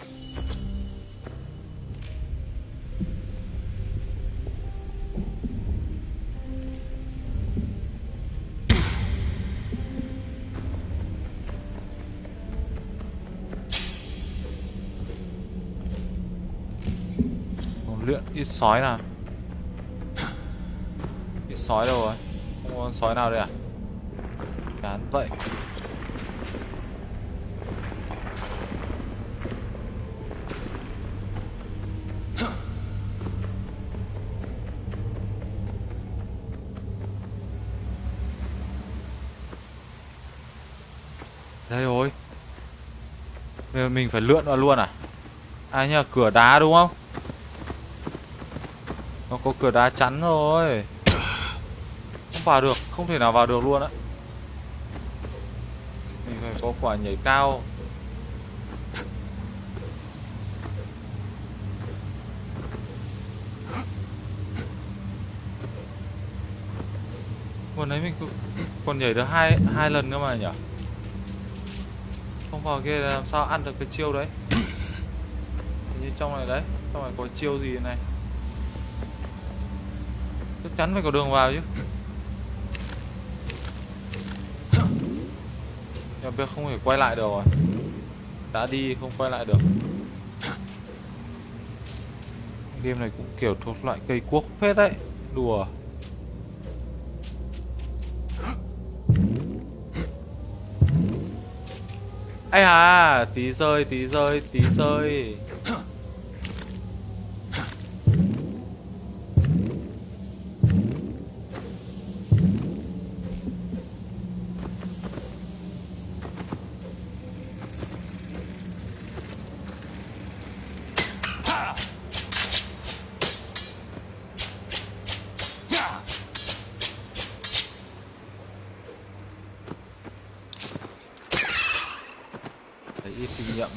Biết sói nào? Biết sói đâu rồi? Không có con sói nào đây à? Chán vậy. Đây rồi. Bây giờ mình phải lượn vào luôn à? À nhờ cửa đá đúng không? Có cửa đá chắn rồi Không vào được, Không thể nào vào được luôn á. Mình phải có quả nhảy cao. Còn đấy mình còn nhảy được hai hai lần cơ mà nhỉ? Không vào kia làm sao ăn được cái chiêu đấy? Hình như trong này đấy, Trong này có chiêu gì này? Chắc chắn phải có đường vào chứ. Em biết không thể quay lại được rồi. Đã đi không quay lại được. Game này cũng kiểu thuộc loại cây cuốc phết đấy. Đùa. Ai à tí rơi tí rơi tí rơi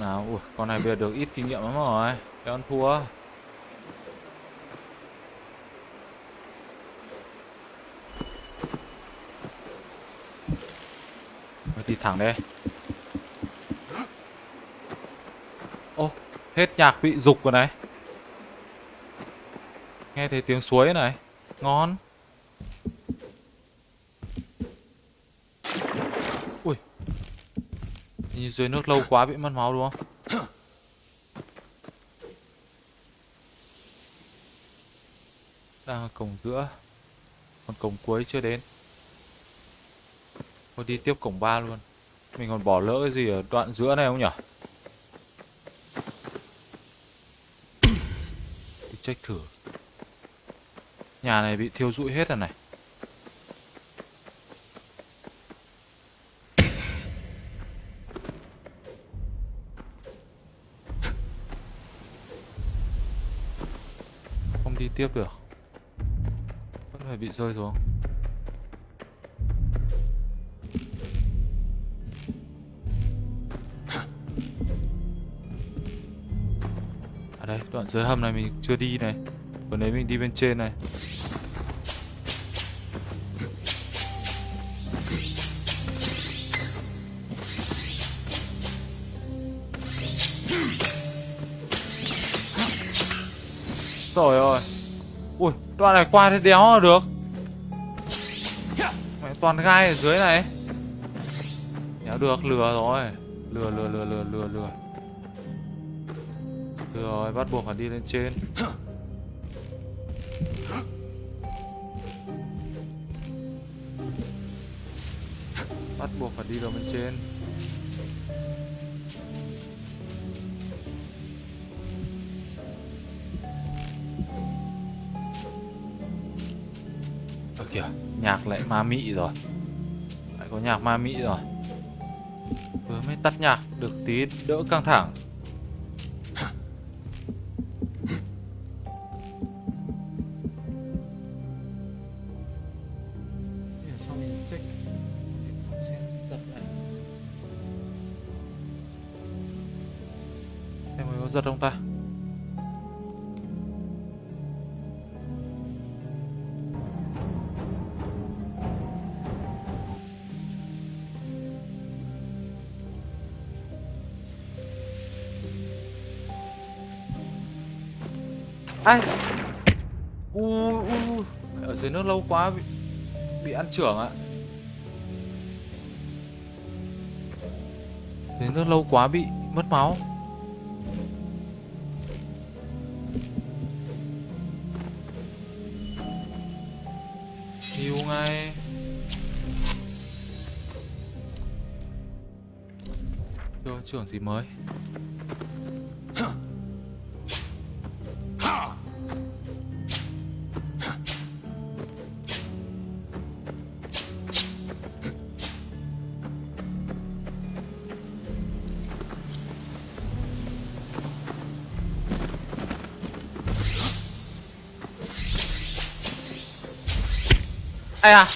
nào Ui, con này bây giờ được ít kinh nghiệm lắm rồi. Để ăn thua. Rồi đi thẳng đây Ô, Hết nhạc bị dục rồi này. Nghe thấy tiếng suối này. Ngon. Nhìn dưới nước lâu quá bị mất máu đúng không? Đang ở cổng giữa, Còn cổng cuối chưa đến. Thôi đi tiếp cổng ba luôn. Mình còn bỏ lỡ cái gì ở đoạn giữa này không nhỉ? Đi check thử. Nhà này bị thiêu rụi hết rồi này. Không đi tiếp được phải bị rơi xuống. Ở đây, đoạn dưới hầm này mình chưa đi này. Còn đấy mình đi bên trên này. Đoạn này qua thì đéo là được. Mẹ toàn gai ở dưới này. Đéo được, lừa rồi. Lừa, lừa, lừa, lừa, lừa, lừa. Lừa rồi, bắt buộc phải đi lên trên ma mị rồi. Lại có nhạc ma mị rồi. Vừa mới tắt nhạc Được tí đỡ căng thẳng. Giật không ta dưới nước lâu quá bị bị ăn trưởng ạ. Dưới nước lâu quá bị mất máu. Hiu ngay. Chưa trưởng gì mới. Ai à.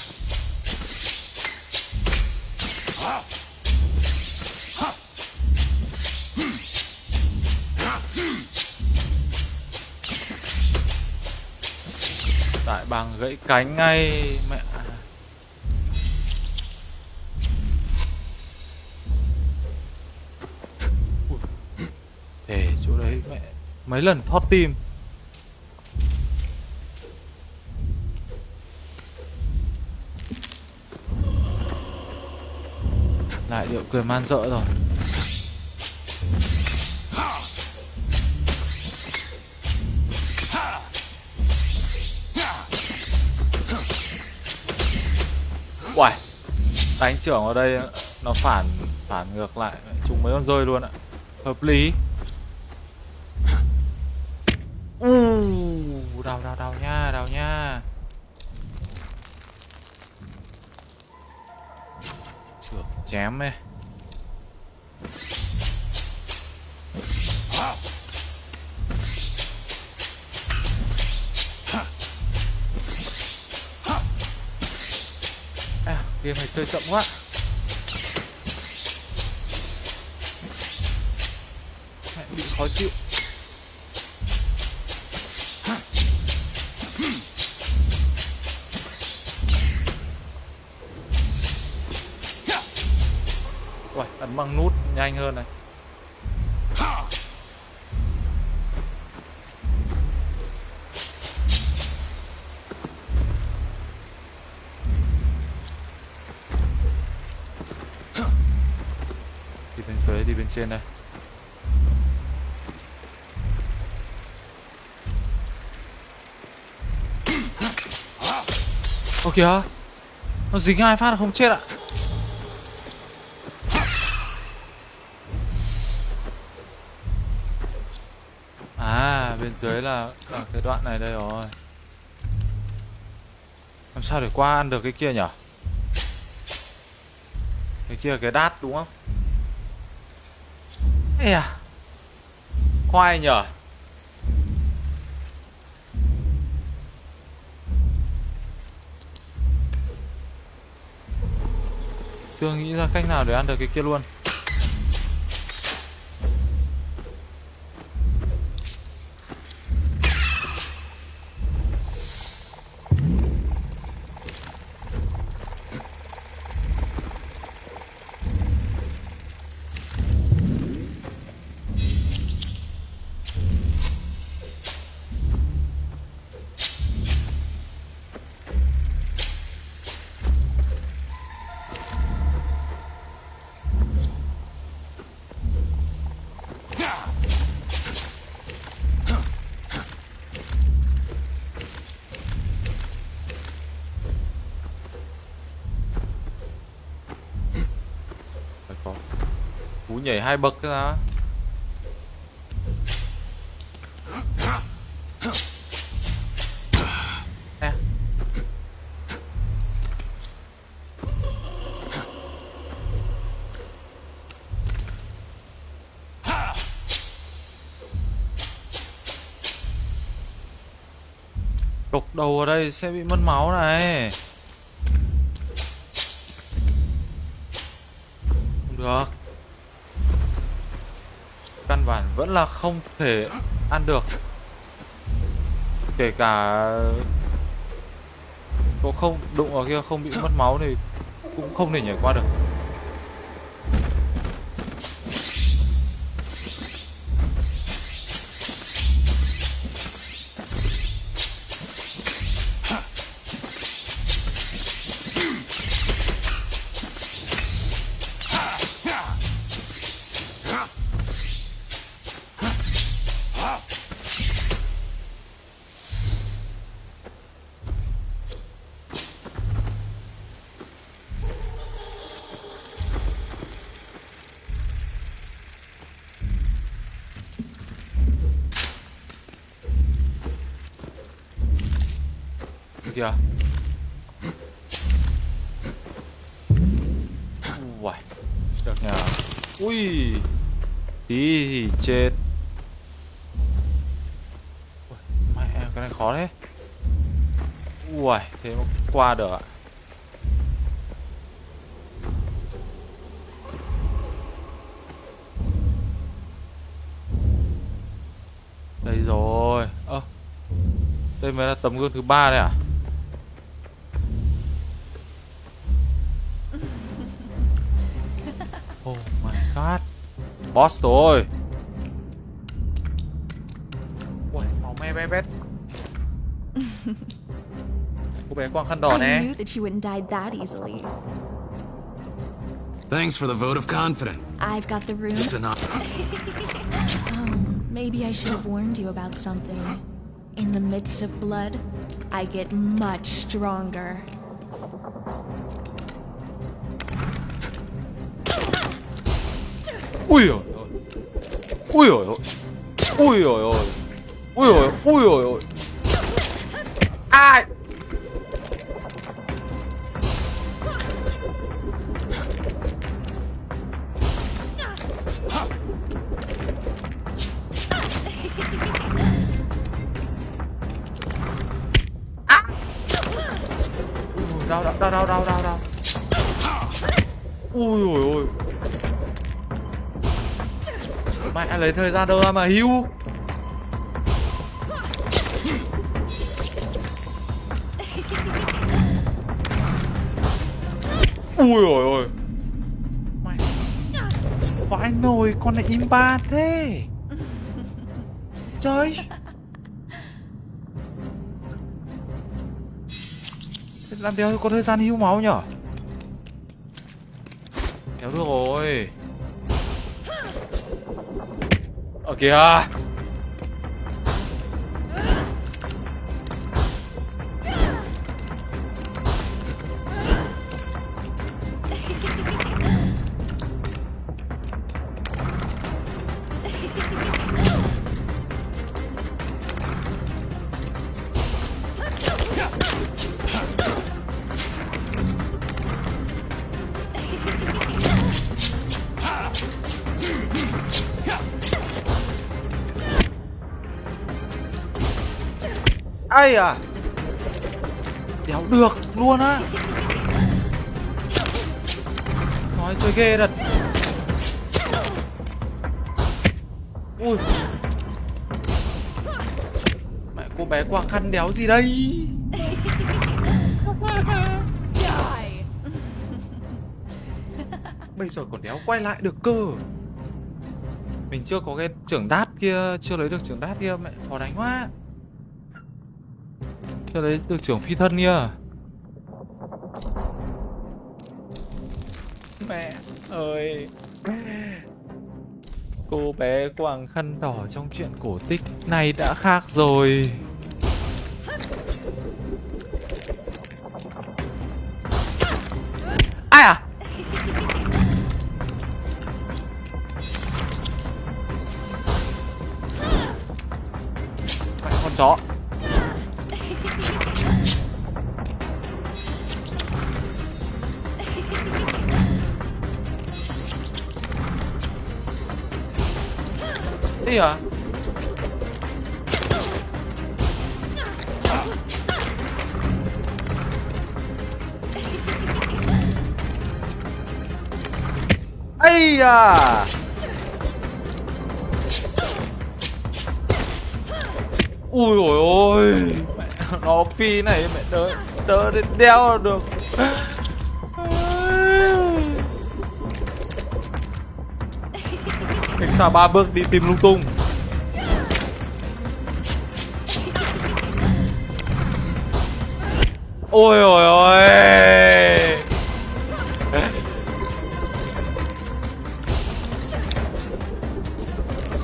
Tại bàng gãy cánh ngay, mẹ. Để chỗ đấy mẹ, mấy lần thoát tim. Quyền man dợ rồi. Uầy Đánh trưởng ở đây nó phản phản ngược lại Chúng mấy con rơi luôn ạ. Hợp lý. Chơi chậm quá. Trên đây. Ô kìa, Nó dính hai phát là không chết ạ? À bên dưới là ở cái đoạn này đây rồi. Làm sao để qua ăn được cái kia nhở? Cái kia cái đát đúng không? Ê à. Khoai nhở Chưa nghĩ ra cách nào để ăn được cái kia luôn. Hai bậc ra à. Đục đầu ở đây sẽ bị mất máu này vẫn là không thể ăn được. Kể cả có không, đụng vào kia không bị mất máu thì cũng không thể nhảy qua được. qua được ạ. Đây rồi. Ơ à, Đây mới là tấm gương thứ ba đây à *laughs* Oh my god. Boss rồi. I knew that you wouldn't die that easily. Thanks for the vote of confidence. I've got the room. It's an honor. *laughs* Um, maybe I should have warned you about something. In the midst of blood, I get much stronger. ui ôi ui ôi ui ôi ôi ui mà hưu ui ôi ôi. Mày vãi nồi, con này im ba thế. Trời. Làm đéo có thời gian hưu máu nhở? Ở kìa ai à. Đéo được luôn á. Nói chơi ghê thật. Ui. Mẹ cô bé quàng khăn đéo gì đây. Bây giờ còn đéo quay lại được cơ. Mình chưa có cái trưởng đát kia, chưa lấy được trưởng đát kia, mẹ khó đánh quá cho đấy, được trưởng phi thân nha. Mẹ ơi. Cô bé quàng khăn đỏ trong chuyện cổ tích này đã khác rồi. Ai à? Con chó. Gì à? Ây à Ui ôi ôi mẹ, Nó phi này mẹ đỡ Đỡ đến đeo được Cách xa ba bước đi tìm lung tung. Ôi ôi ôi.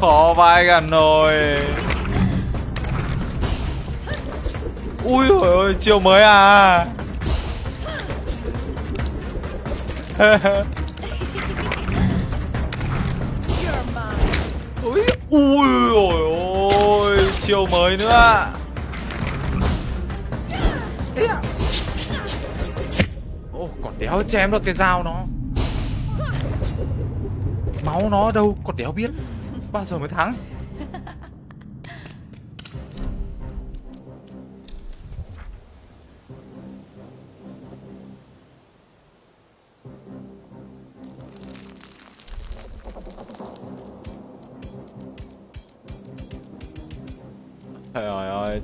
Khó vai gần rồi. Ui, ôi ôi, chiều mới à. *laughs* ôi chiều mới nữa? Ô còn đéo chém được cái dao nó. Máu nó đâu còn đéo biết. Bao giờ mới thắng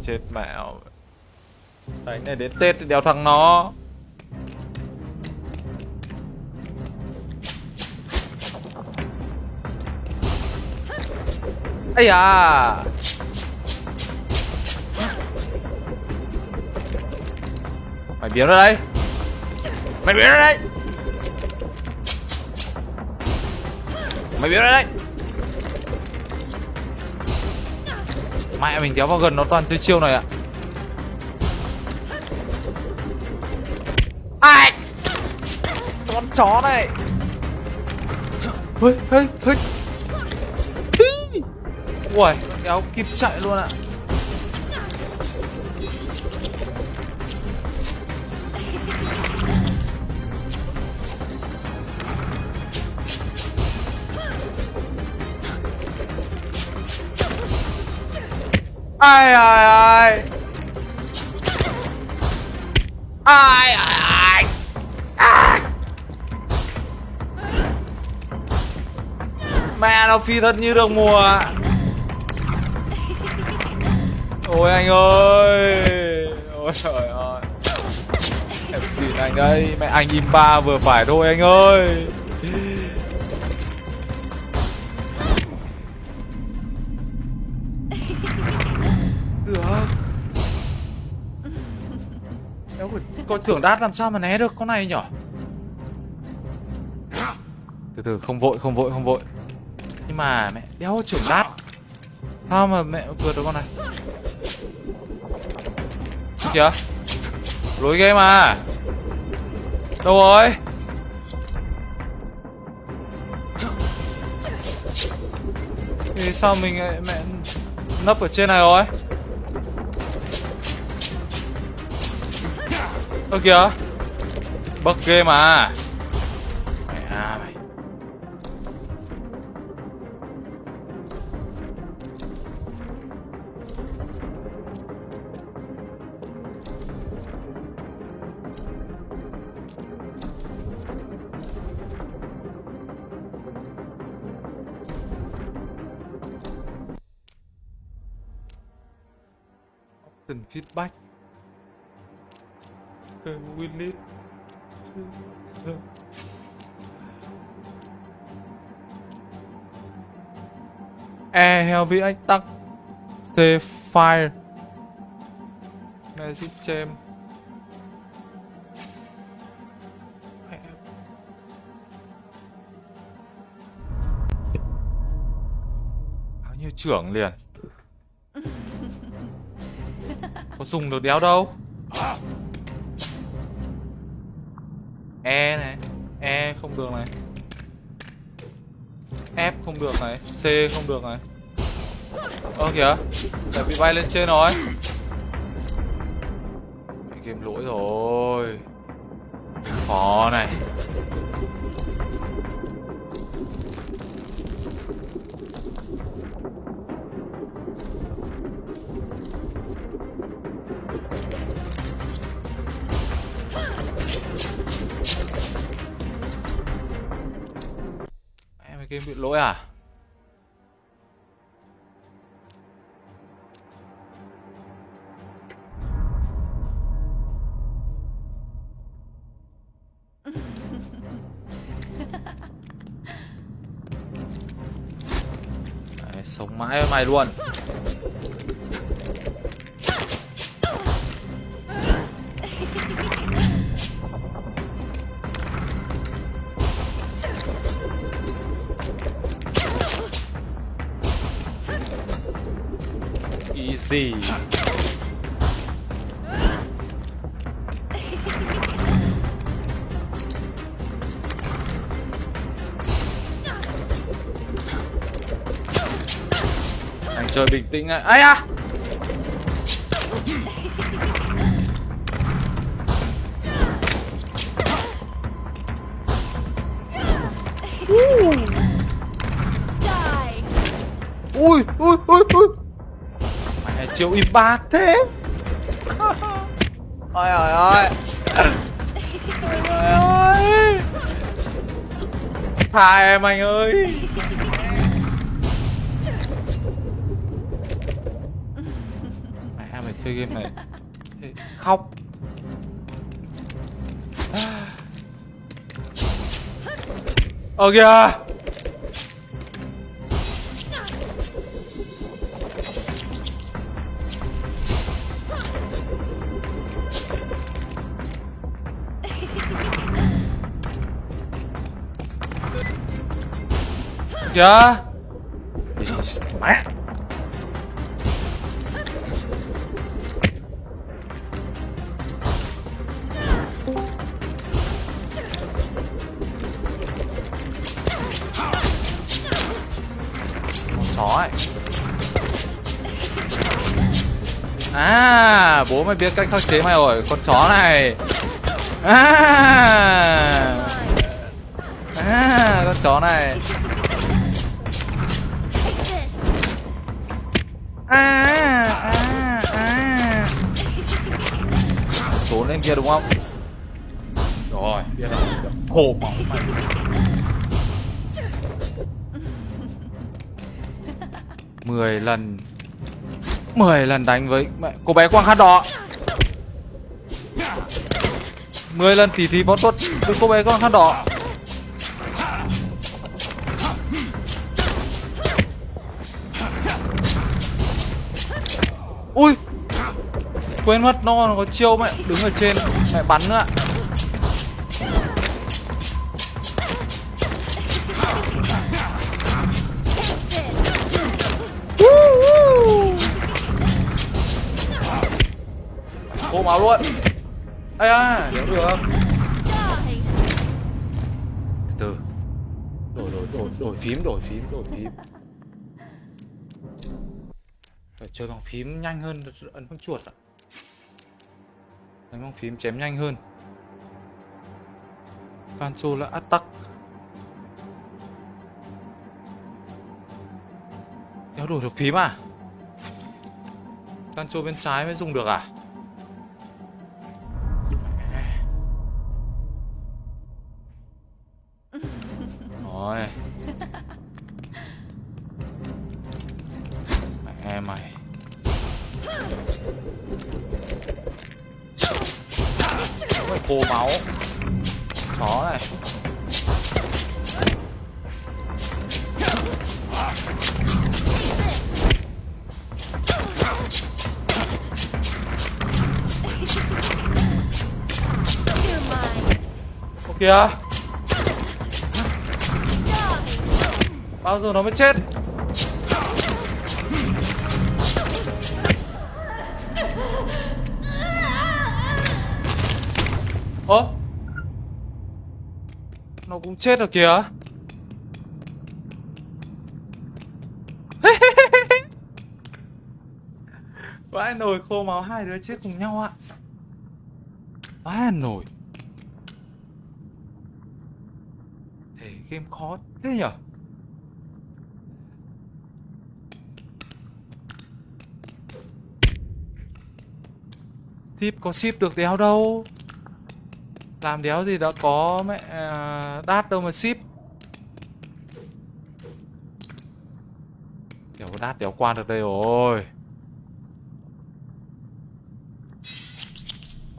chết mẹo Đánh này đến Tết thì đéo thằng nó. Ây à Mày biến ra đây Mày biến ra đây Mày biến ra đây Mẹ mình kéo vào gần nó toàn chơi chiêu này ạ. Ai! Con chó này. Hơi hơi hơi. Ui kéo kịp chạy luôn ạ ai ai ai? Ai ai ai? À! Mẹ nó phi thật như được mùa. Ôi anh ơi. Ôi trời ơi. Em xin anh đây mẹ anh im ba vừa phải thôi anh ơi. Con trưởng đát làm sao mà né được con này nhở? Từ từ không vội không vội không vội. Nhưng mà mẹ đéo trưởng đát Sao mà mẹ vượt được con này? Kìa. Lối game à Đâu rồi? Thì sao mình lại mẹ nấp ở trên này rồi Ơ kìa. Bug game à Willy E Heavy anh tắc C Fire. Magic Gem Bao nhiêu trưởng liền? *laughs* Có dùng được đéo đâu E này E không được này. F không được này, C không được này. Ơ, kìa Lại bị bay lên trên rồi. Game lỗi rồi. Khó này. Game bị lỗi à? Đấy, sống mãi với mày luôn. Easy. Anh chơi bình tĩnh ạ. Ai à? Chiều im bạc thế. *laughs* Ôi ôi ôi tha em anh ơi. Chơi game này. Khóc. Ờ kìa Kìa. Mẹ chó ấy À bố mày biết cách khắc chế mày rồi, Con chó này. À. À con chó này. Kia đúng không? Rồi. Biết rồi Hổ máu mày. Mười lần. Mười lần đánh với mẹ. Cô bé quang hát đỏ. Mười lần tỉ thí võ thuật với cô bé quang hát đỏ. Quên mất, nó có chiêu mẹ, đứng ở trên, mẹ bắn nữa ạ cô máu luôn. Ây à hiểu được từ đổi đổi đổi đổi phím đổi phím đổi phím. Phải chơi bằng phím nhanh hơn, ấn bằng chuột ạ đánh bóng phím chém nhanh hơn. Control là attack. Đéo đổi được phím à? Control bên trái mới dùng được à? Rồi. Kìa. Bao giờ nó mới chết? Ơ? Nó cũng chết rồi kìa. *laughs* Vãi nồi khô máu hai đứa chết cùng nhau ạ. Vãi nồi Thể game khó thế nhở? Ship có ship được đéo đâu. Làm đéo gì đã có mẹ à, đát đâu mà ship. Đéo có đát đéo qua được đây rồi.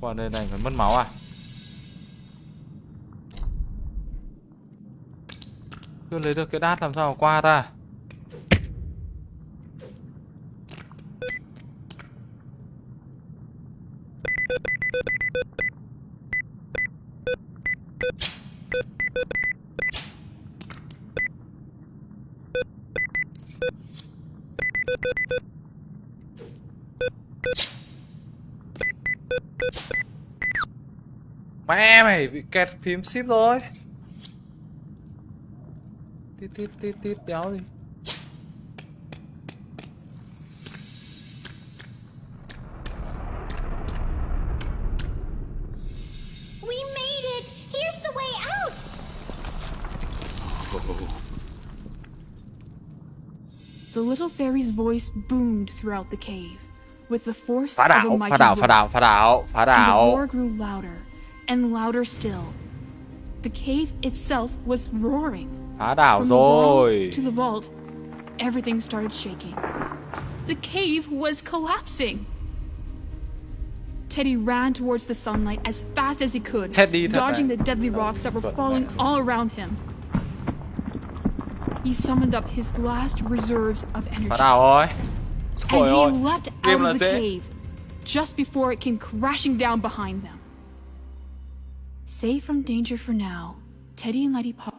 Qua đây này phải mất máu à? Chưa lấy được cái đát làm sao mà qua ta? Mẹ mày, bị kẹt phím ship rồi. Tít tít tít tít đéo gì We made it! Here's the way out! The little fairy's voice boomed throughout the cave with the force Phá of a mighty phá đảo, phá roar. đảo, phá đảo, And the roar grew louder and louder still. The cave itself was roaring. Phá đảo From the walls rồi to the vault, everything started shaking. The cave was collapsing. Teddy ran towards the sunlight as fast as he could, Teddy dodging the deadly rocks that were falling all around him. He summoned up his last reserves of energy, Bắt đầu rồi. and he leapt out of the cave just before it came crashing down behind them. Safe from danger for now, Teddy and Letty Pop.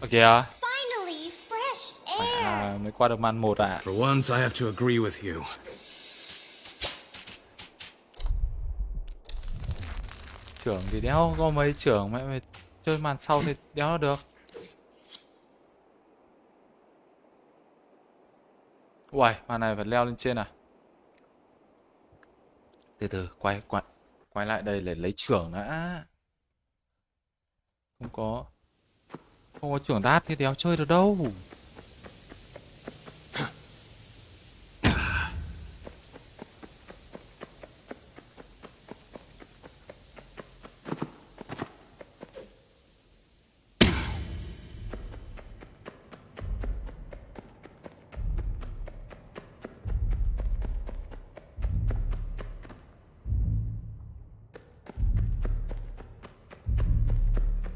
Ở kìa. Finally, fresh air. À, mới qua được màn một à. For once, I have to agree with you. Trưởng thì đéo có mấy trưởng mẹ mày chơi màn sau thì đéo được. Uầy, màn này phải leo lên trên à? Từ từ, quay quay quay lại đây để lấy trưởng đã. Không có không có trưởng đát thì đéo chơi được đâu.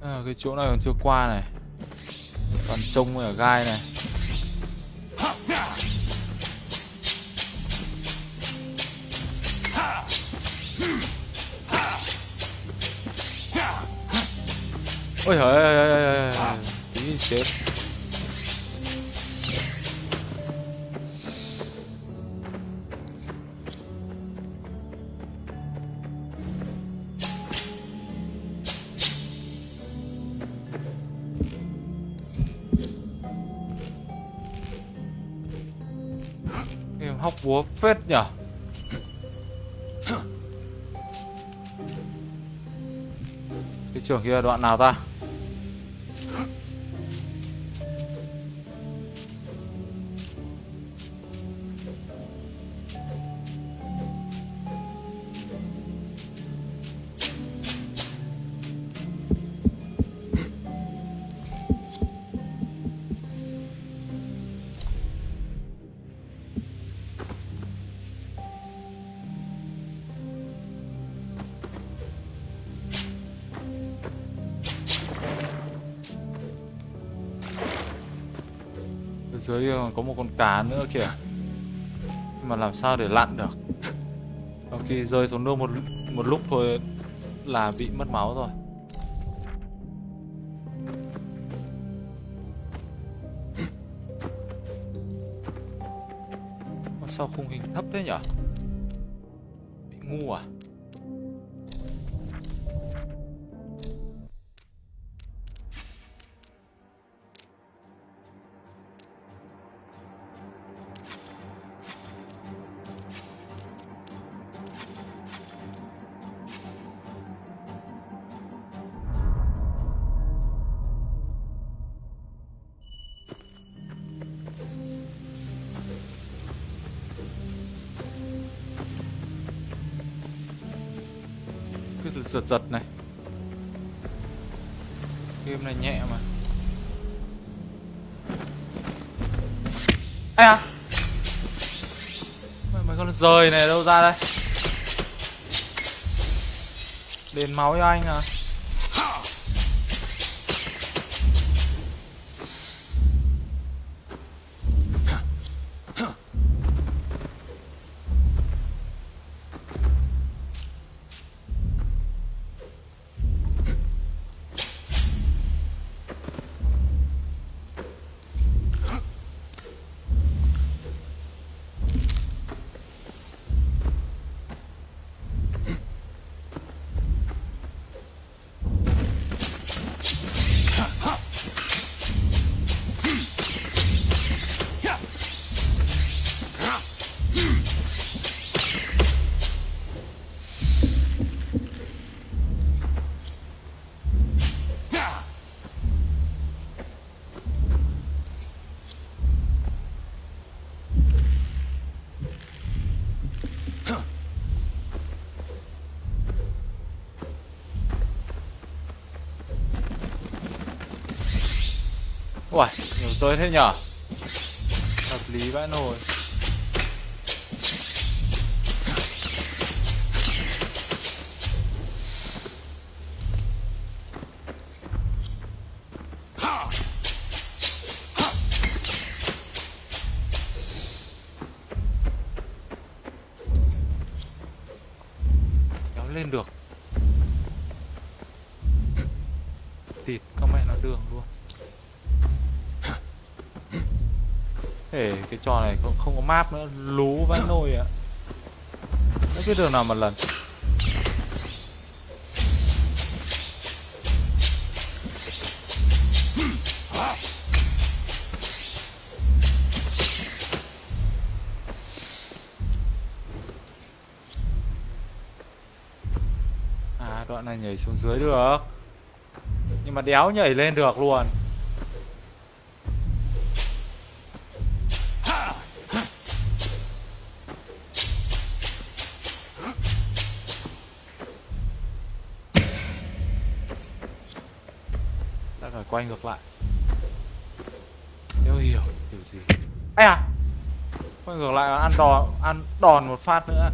À, cái chỗ này còn chưa qua này còn trông ở gai này. Ôi trời ơi tí chết búa phết nhở? Cái trường kia đoạn nào ta? Còn một con cá nữa kìa. Mà làm sao để lặn được? Sau khi rơi xuống nước một một lúc thôi là bị mất máu rồi. Sao khung hình thấp thế nhỉ? Giật giật này. Game này nhẹ mà. Ây à. Mày, mày con rời này đâu ra đây? Đền máu cho anh à? Uầy, nhiều rơi thế nhở? Hợp lý vãi nồi. Trò này không, không có map nữa lú vãi nồi ạ. À. cái đường nào mà lần À đoạn này nhảy xuống dưới được. Nhưng mà đéo nhảy lên được luôn. Quay ngược lại. Nếu hiểu kiểu gì? Ây à Quay ngược lại ăn đòn Ăn đòn một phát nữa.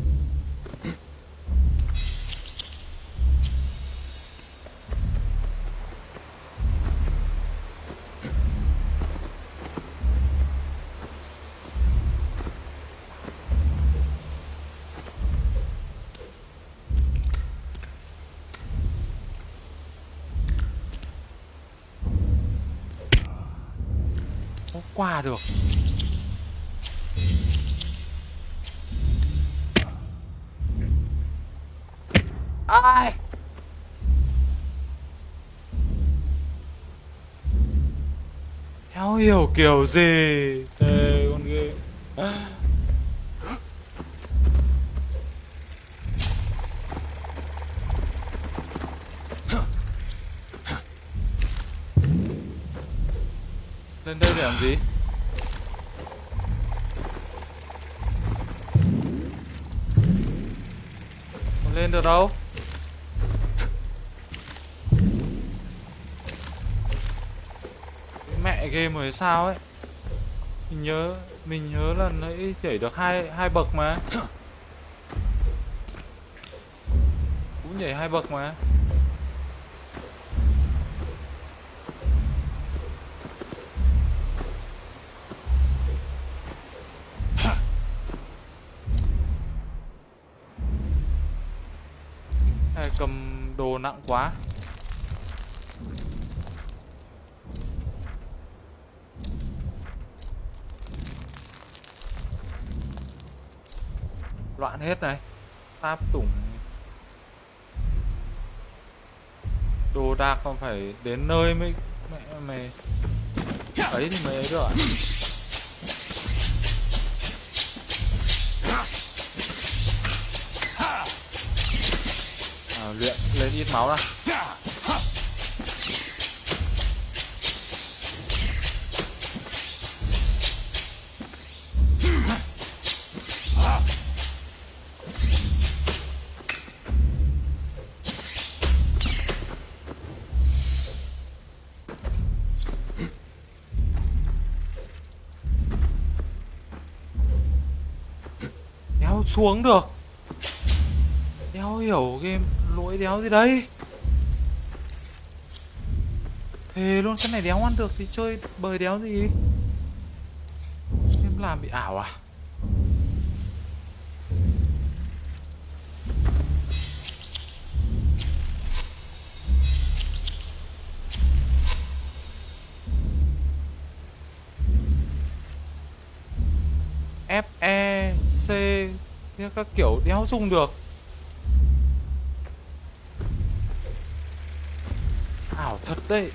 Được. Ai? Theo hiểu kiểu gì? Sao ấy? Mình nhớ mình nhớ là nãy chảy được hai hai bậc mà. Cũng nhảy hai bậc mà. Cầm đồ nặng quá. Loạn hết này. Táp tủng. Đồ đạc còn phải đến nơi mới Mẹ mày. Ấy thì mới ấy được ạ. À, luyện lên ít máu ra xuống được. Đéo hiểu game lỗi đéo gì đấy. Thề luôn, cái này đéo ăn được thì chơi bời đéo gì? Em làm bị ảo à? Các kiểu đéo dùng được. Ảo thật đấy.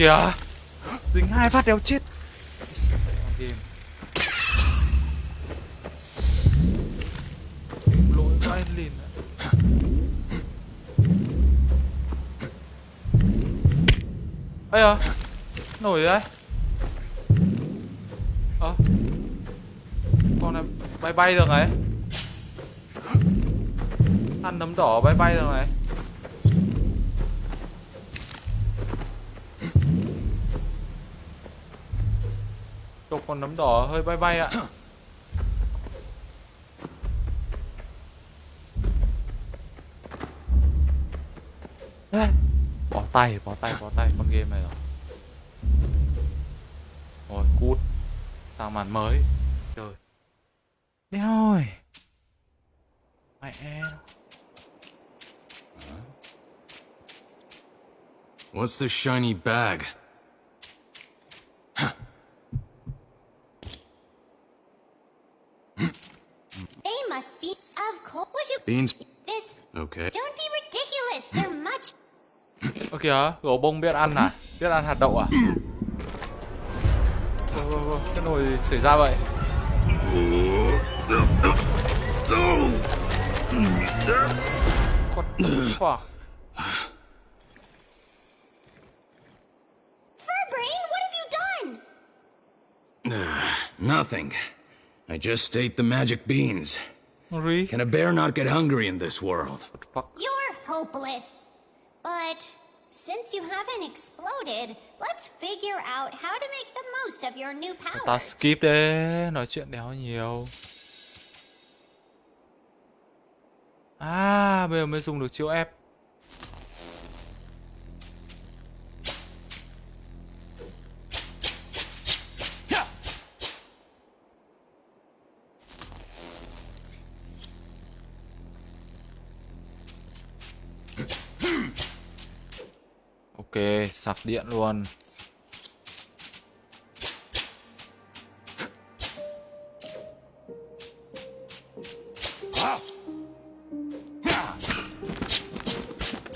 Kìa. Dính hai phát đéo chết. Game lỗi vai lìn ấy à nổi đấy. Ơ con này bay bay được này. Ăn nấm đỏ bay bay được này con nấm đỏ hơi bay bay ạ. Bỏ tay bỏ tay bỏ tay con game này rồi. Rồi, cút. Sang màn mới. Trời. Đéo ơi. Mẹ What's the shiny bag? They must be, of course. Would you Beans. this? Okay. Don't be ridiculous. They're much. Ơ kìa, gấu bông biết ăn à? Biết ăn hạt đậu à? Ôi, ôi, ôi, cái nồi xảy ra vậy? What the fuck? Nothing. I just ate the magic beans. Can a bear not get hungry in this world? You're hopeless. But since you haven't exploded, let's figure out how to make the most of your new Ta powers. skip đi, nói chuyện đéo nhiều. À, bây giờ mới dùng được chiêu ép. Ok, sạc điện luôn.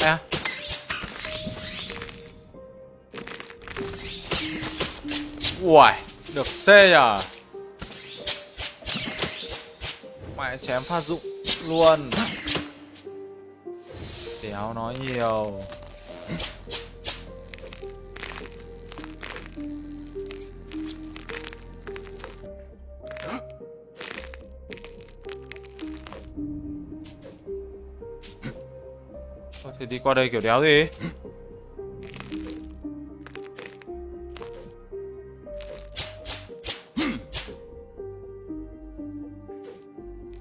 À. Uầy, được tê à Mẹ chém phát dụng luôn Đéo nói nhiều thì đi qua đây kiểu đéo gì?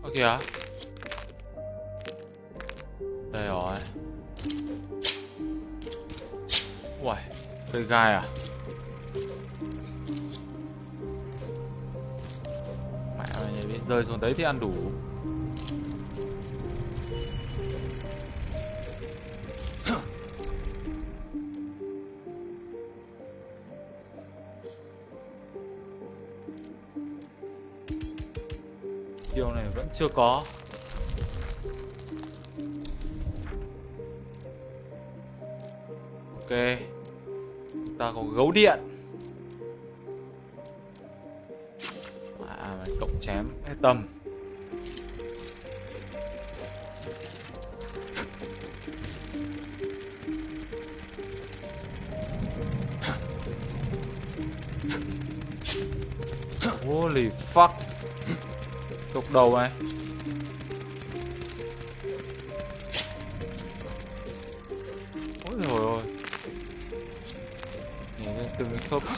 Ơ, kìa. Đây rồi. Uầy, Cây gai à? Mẹ mày biết rơi xuống đấy thì ăn đủ. Có. Ok. Ta có gấu điện. À cộng chém hết tầm Holy fuck. Cục đầu này.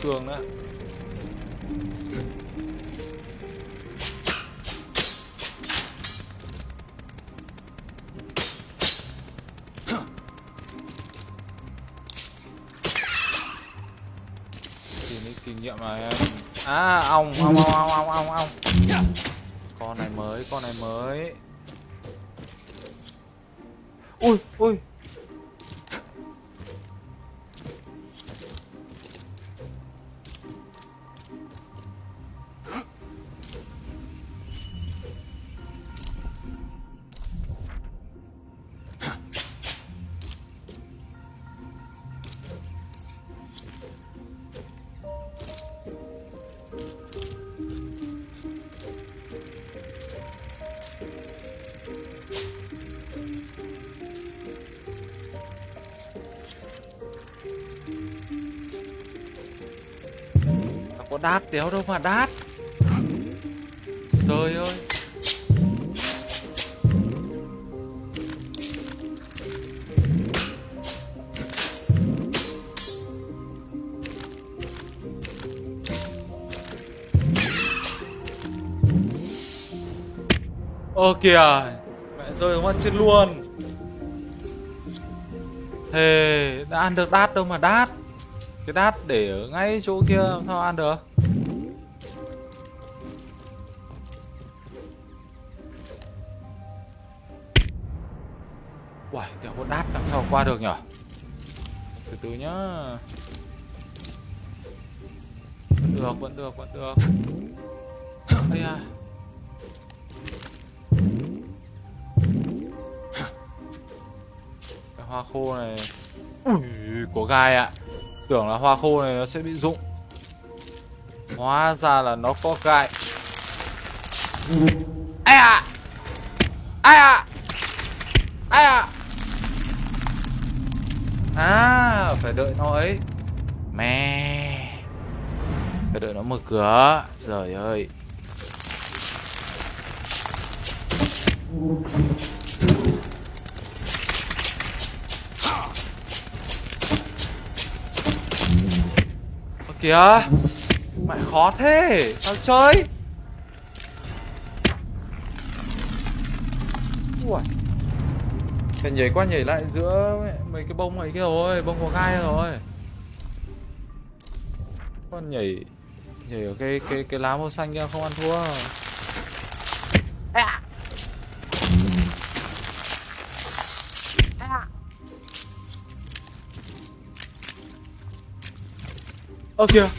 Từng nữa đát đéo đâu mà đát. Trời ơi. Ơ kìa, Mẹ rơi ăn chết luôn. Thề, Đã ăn được đát đâu mà đát. Cái đát để ở ngay chỗ kia làm sao ăn được? Qua được nhở? Từ từ nhá. Vẫn được, vẫn được, vẫn được. Ây à Cái hoa khô này. Ui, của gai ạ. Tưởng là hoa khô này nó sẽ bị rụng. Hóa ra là nó có gai. Mở cửa. Trời ơi. Ơ kìa, Mẹ khó thế Sao chơi. Ui Phải nhảy qua nhảy lại giữa mấy cái bông ấy kia rồi, Bông có gai rồi. Con nhảy Nhảy ở cái cái cái lá màu xanh kia không ăn thua. À. Ơ kìa.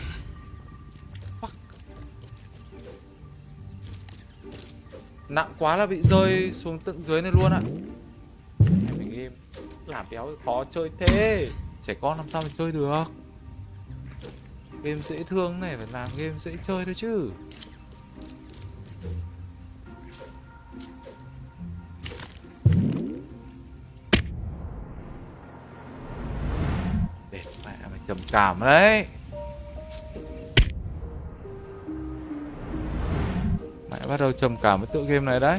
Nặng quá là bị rơi xuống tận dưới này luôn ạ. Mình game. Làm béo khó chơi thế. Trẻ con làm sao mà chơi được Game dễ thương này, phải làm game dễ chơi thôi chứ. Để mẹ mày, trầm cảm đấy. Mẹ bắt đầu trầm cảm với tựa game này đấy.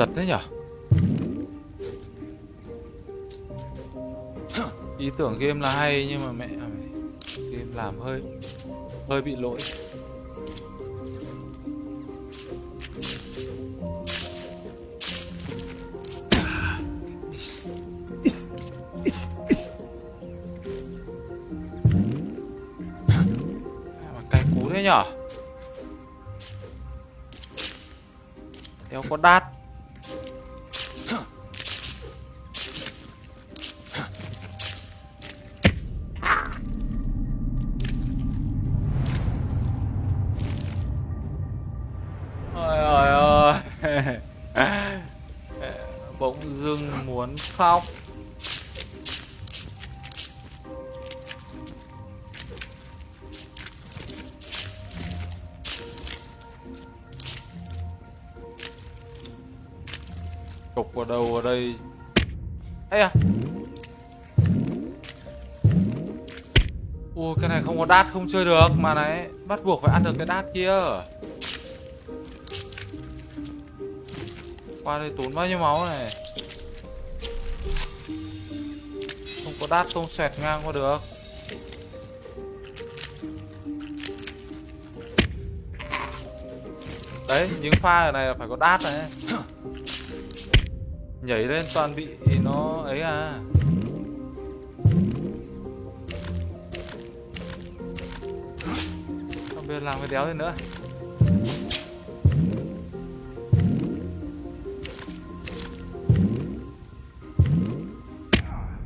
Giật thế nhở? Ý tưởng game là hay nhưng mà mẹ Game làm hơi Hơi bị lỗi. Mà cay cú thế nhở? Đéo có đát. Đát không chơi được, Mà này, bắt buộc phải ăn được cái đát kia. Qua đây tốn bao nhiêu máu này? Không có đát, không xẹt ngang qua được. Đấy, những pha ở này là phải có đát này. Nhảy lên toàn bị nó ấy à. Làm cái đéo gì nữa.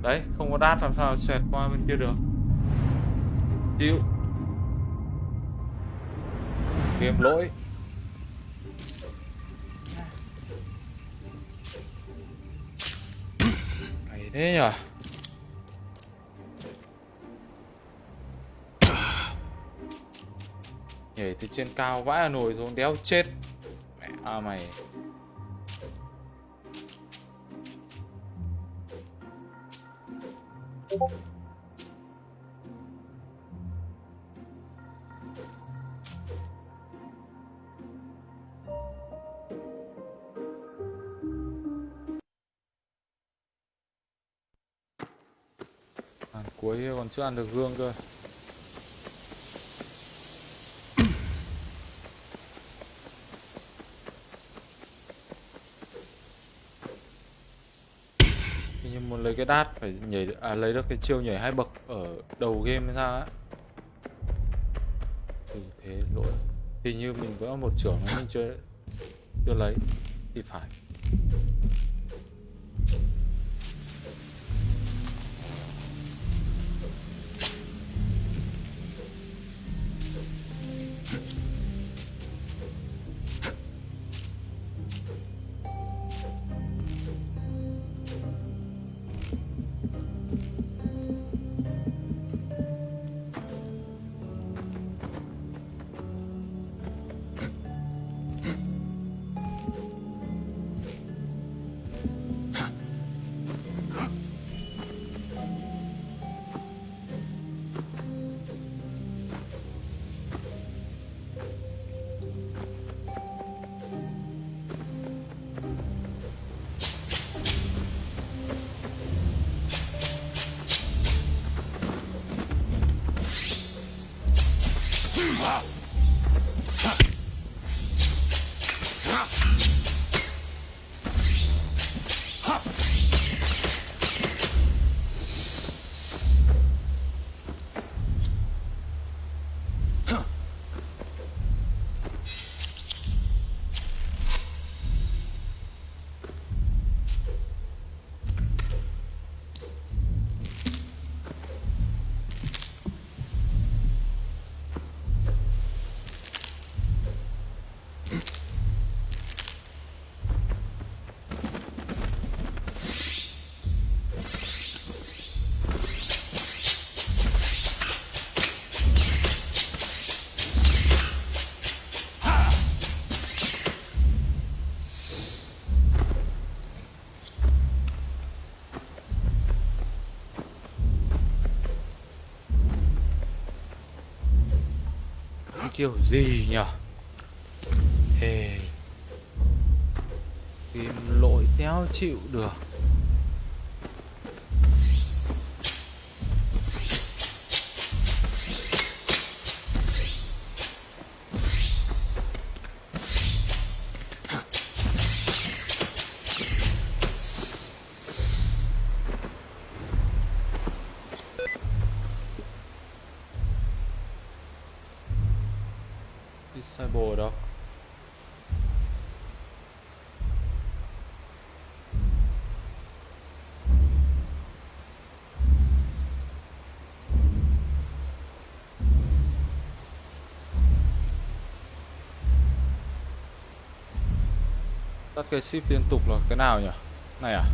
Đấy, không có đát làm sao xoẹt qua bên kia được. Chịu. Game lỗi. Cày thế nhở? Nhảy từ trên cao vãi hà nổi xuống, đéo chết. Mẹ à mày. Ăn cuối còn chưa ăn được gương cơ. Lấy cái đát phải nhảy à lấy được cái chiêu nhảy hai bậc ở đầu game ra á. Thì thế lỗi. Hình như mình vẫn một trưởng mình chưa chưa lấy. Thì phải. Kiểu gì nhở Ê Tìm lỗi téo chịu được. Cái ship liên tục là cái nào nhỉ? Này à?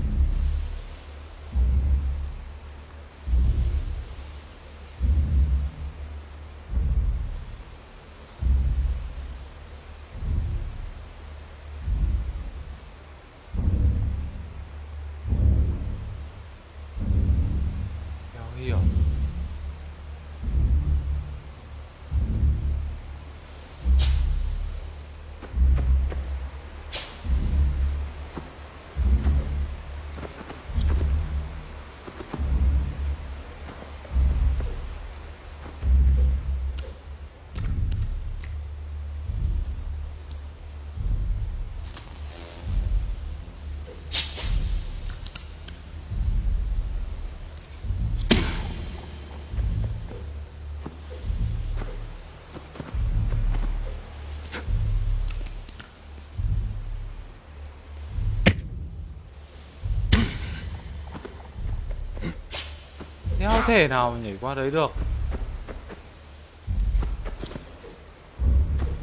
Thể nào nhảy qua đấy được?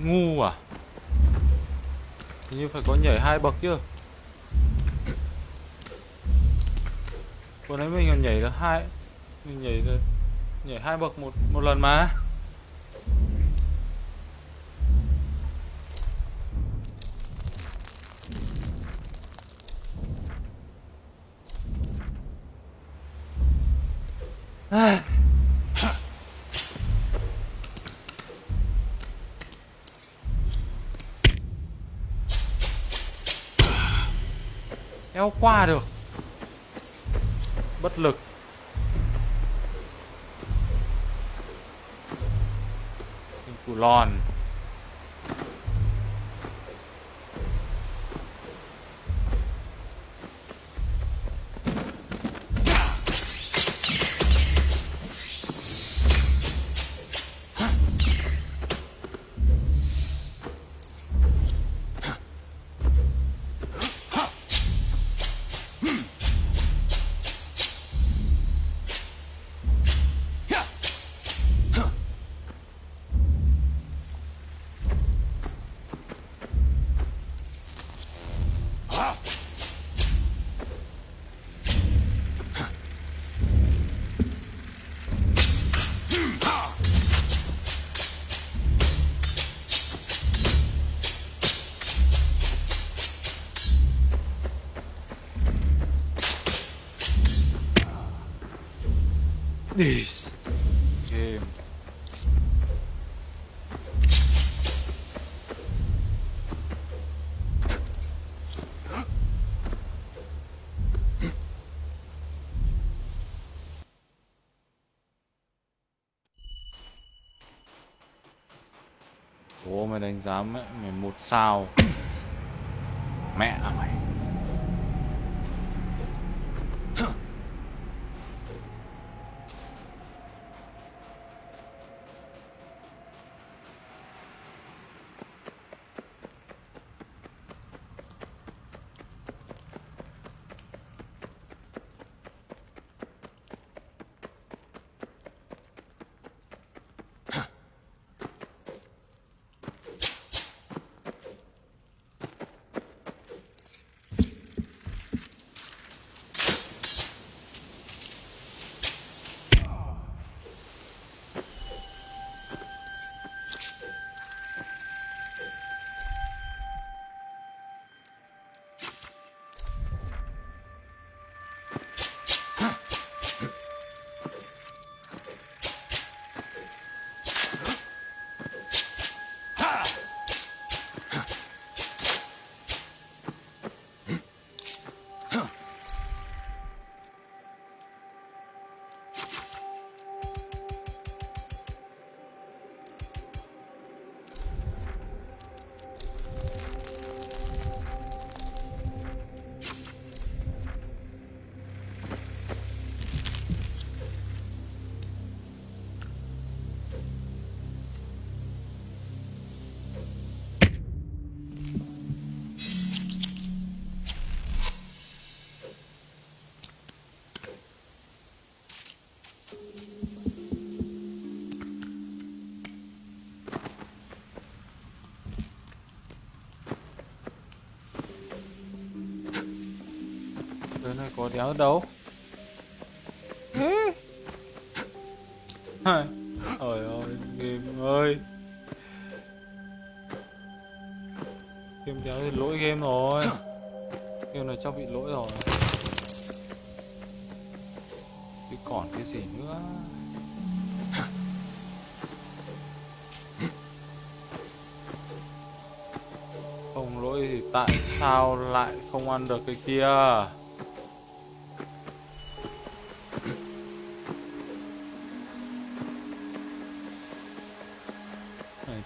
Ngu à? Hình như phải có nhảy hai bậc chứ. Vừa nãy mình còn nhảy được hai, Mình nhảy được, Nhảy hai bậc một một lần mà. Eo qua được. Bất lực. Củ lòn giá mẹ mày một sao. Mẹ này có đéo đâu? Trời ơi, game ơi. Game đéo thì lỗi game rồi. Game này chắc bị lỗi rồi. Chứ còn cái gì nữa? Không lỗi thì tại sao lại không ăn được cái kia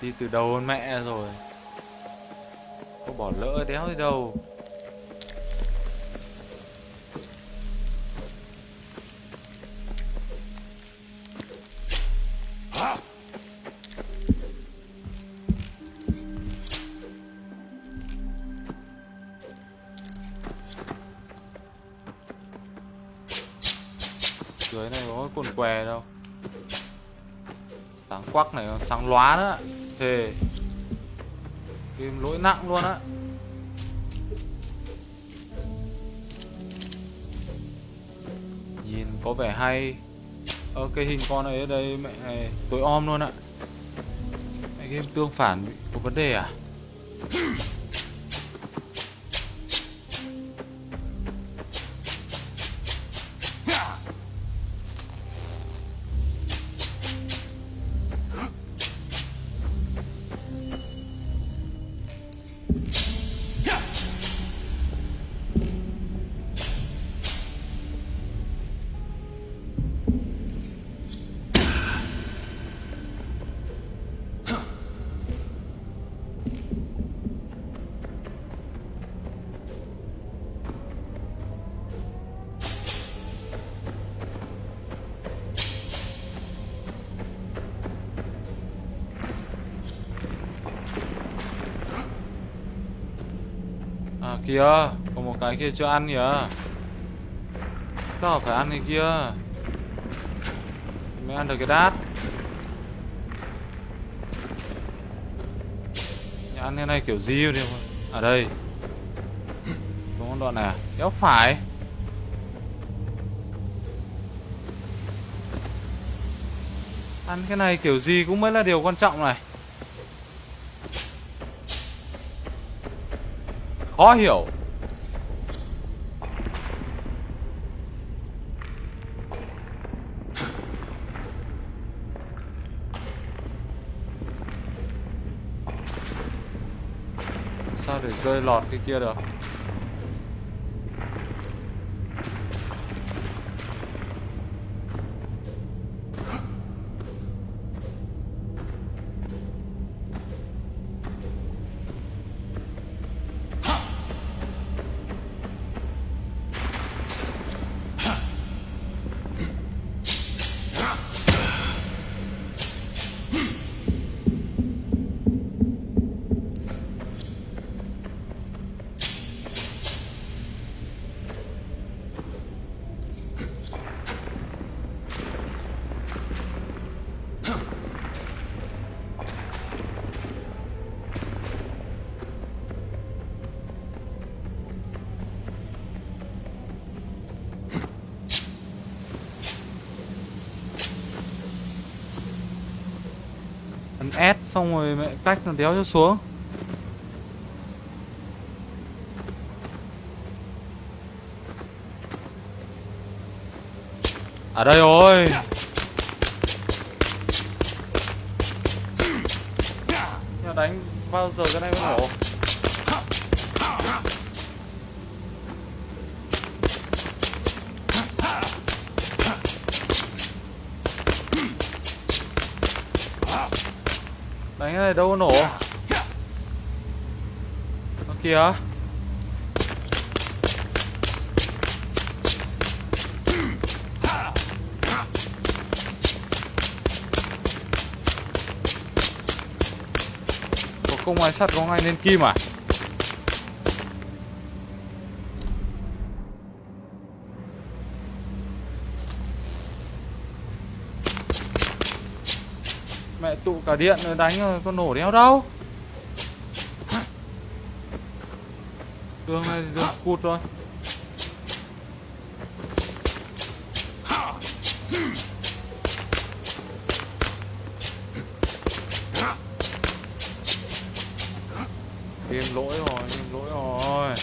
đi từ đầu hơn mẹ rồi. Có bỏ lỡ đéo gì đâu. Dưới này có cái cồn què đâu. Sáng quắc này, sáng lóa nữa thề. Game lỗi nặng luôn á. Nhìn có vẻ hay. Ơ, cái hình con ấy ở đây mẹ này tối om luôn ạ. Mẹ game tương phản bị có vấn đề à? Kìa. Còn một cái kia chưa ăn kìa. Sao phải ăn cái kia. Mới ăn được cái đát. Nhà ăn cái này kiểu gì đi À đây. Đúng đoạn này à? Đéo phải. Ăn cái này kiểu gì cũng mới là điều quan trọng này. Khó hiểu Sao để rơi lọt cái kia được? Xong rồi mẹ cách nó đéo cho xuống. Ở đây rồi. Đánh bao giờ cái này mới nổ? Này, đâu có nổ. Ở kìa Có công ai sắt, có ai lên kim à Mẹ tụ cả điện rồi đánh rồi con nổ đéo đâu. Đường này đường cụt rồi. Game lỗi rồi, game lỗi rồi.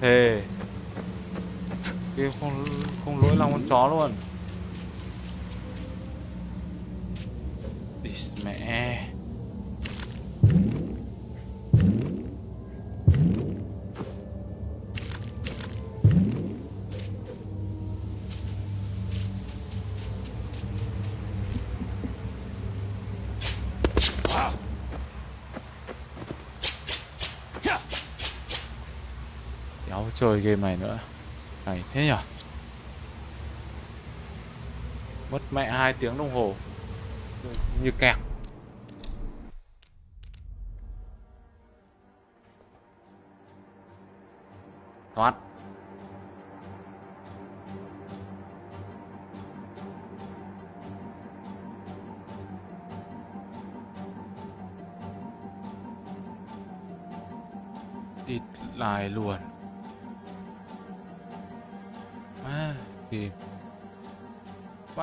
Thề. Game không, không lỗi lòng con chó luôn. Chơi game này nữa. Này, thế nhở Mất mẹ hai tiếng đồng hồ. Như kẹt.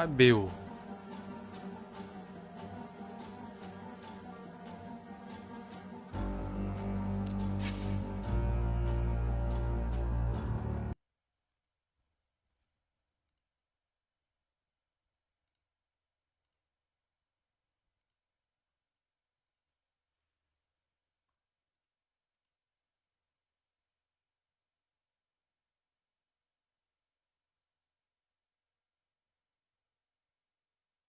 À, kìm vãi biểu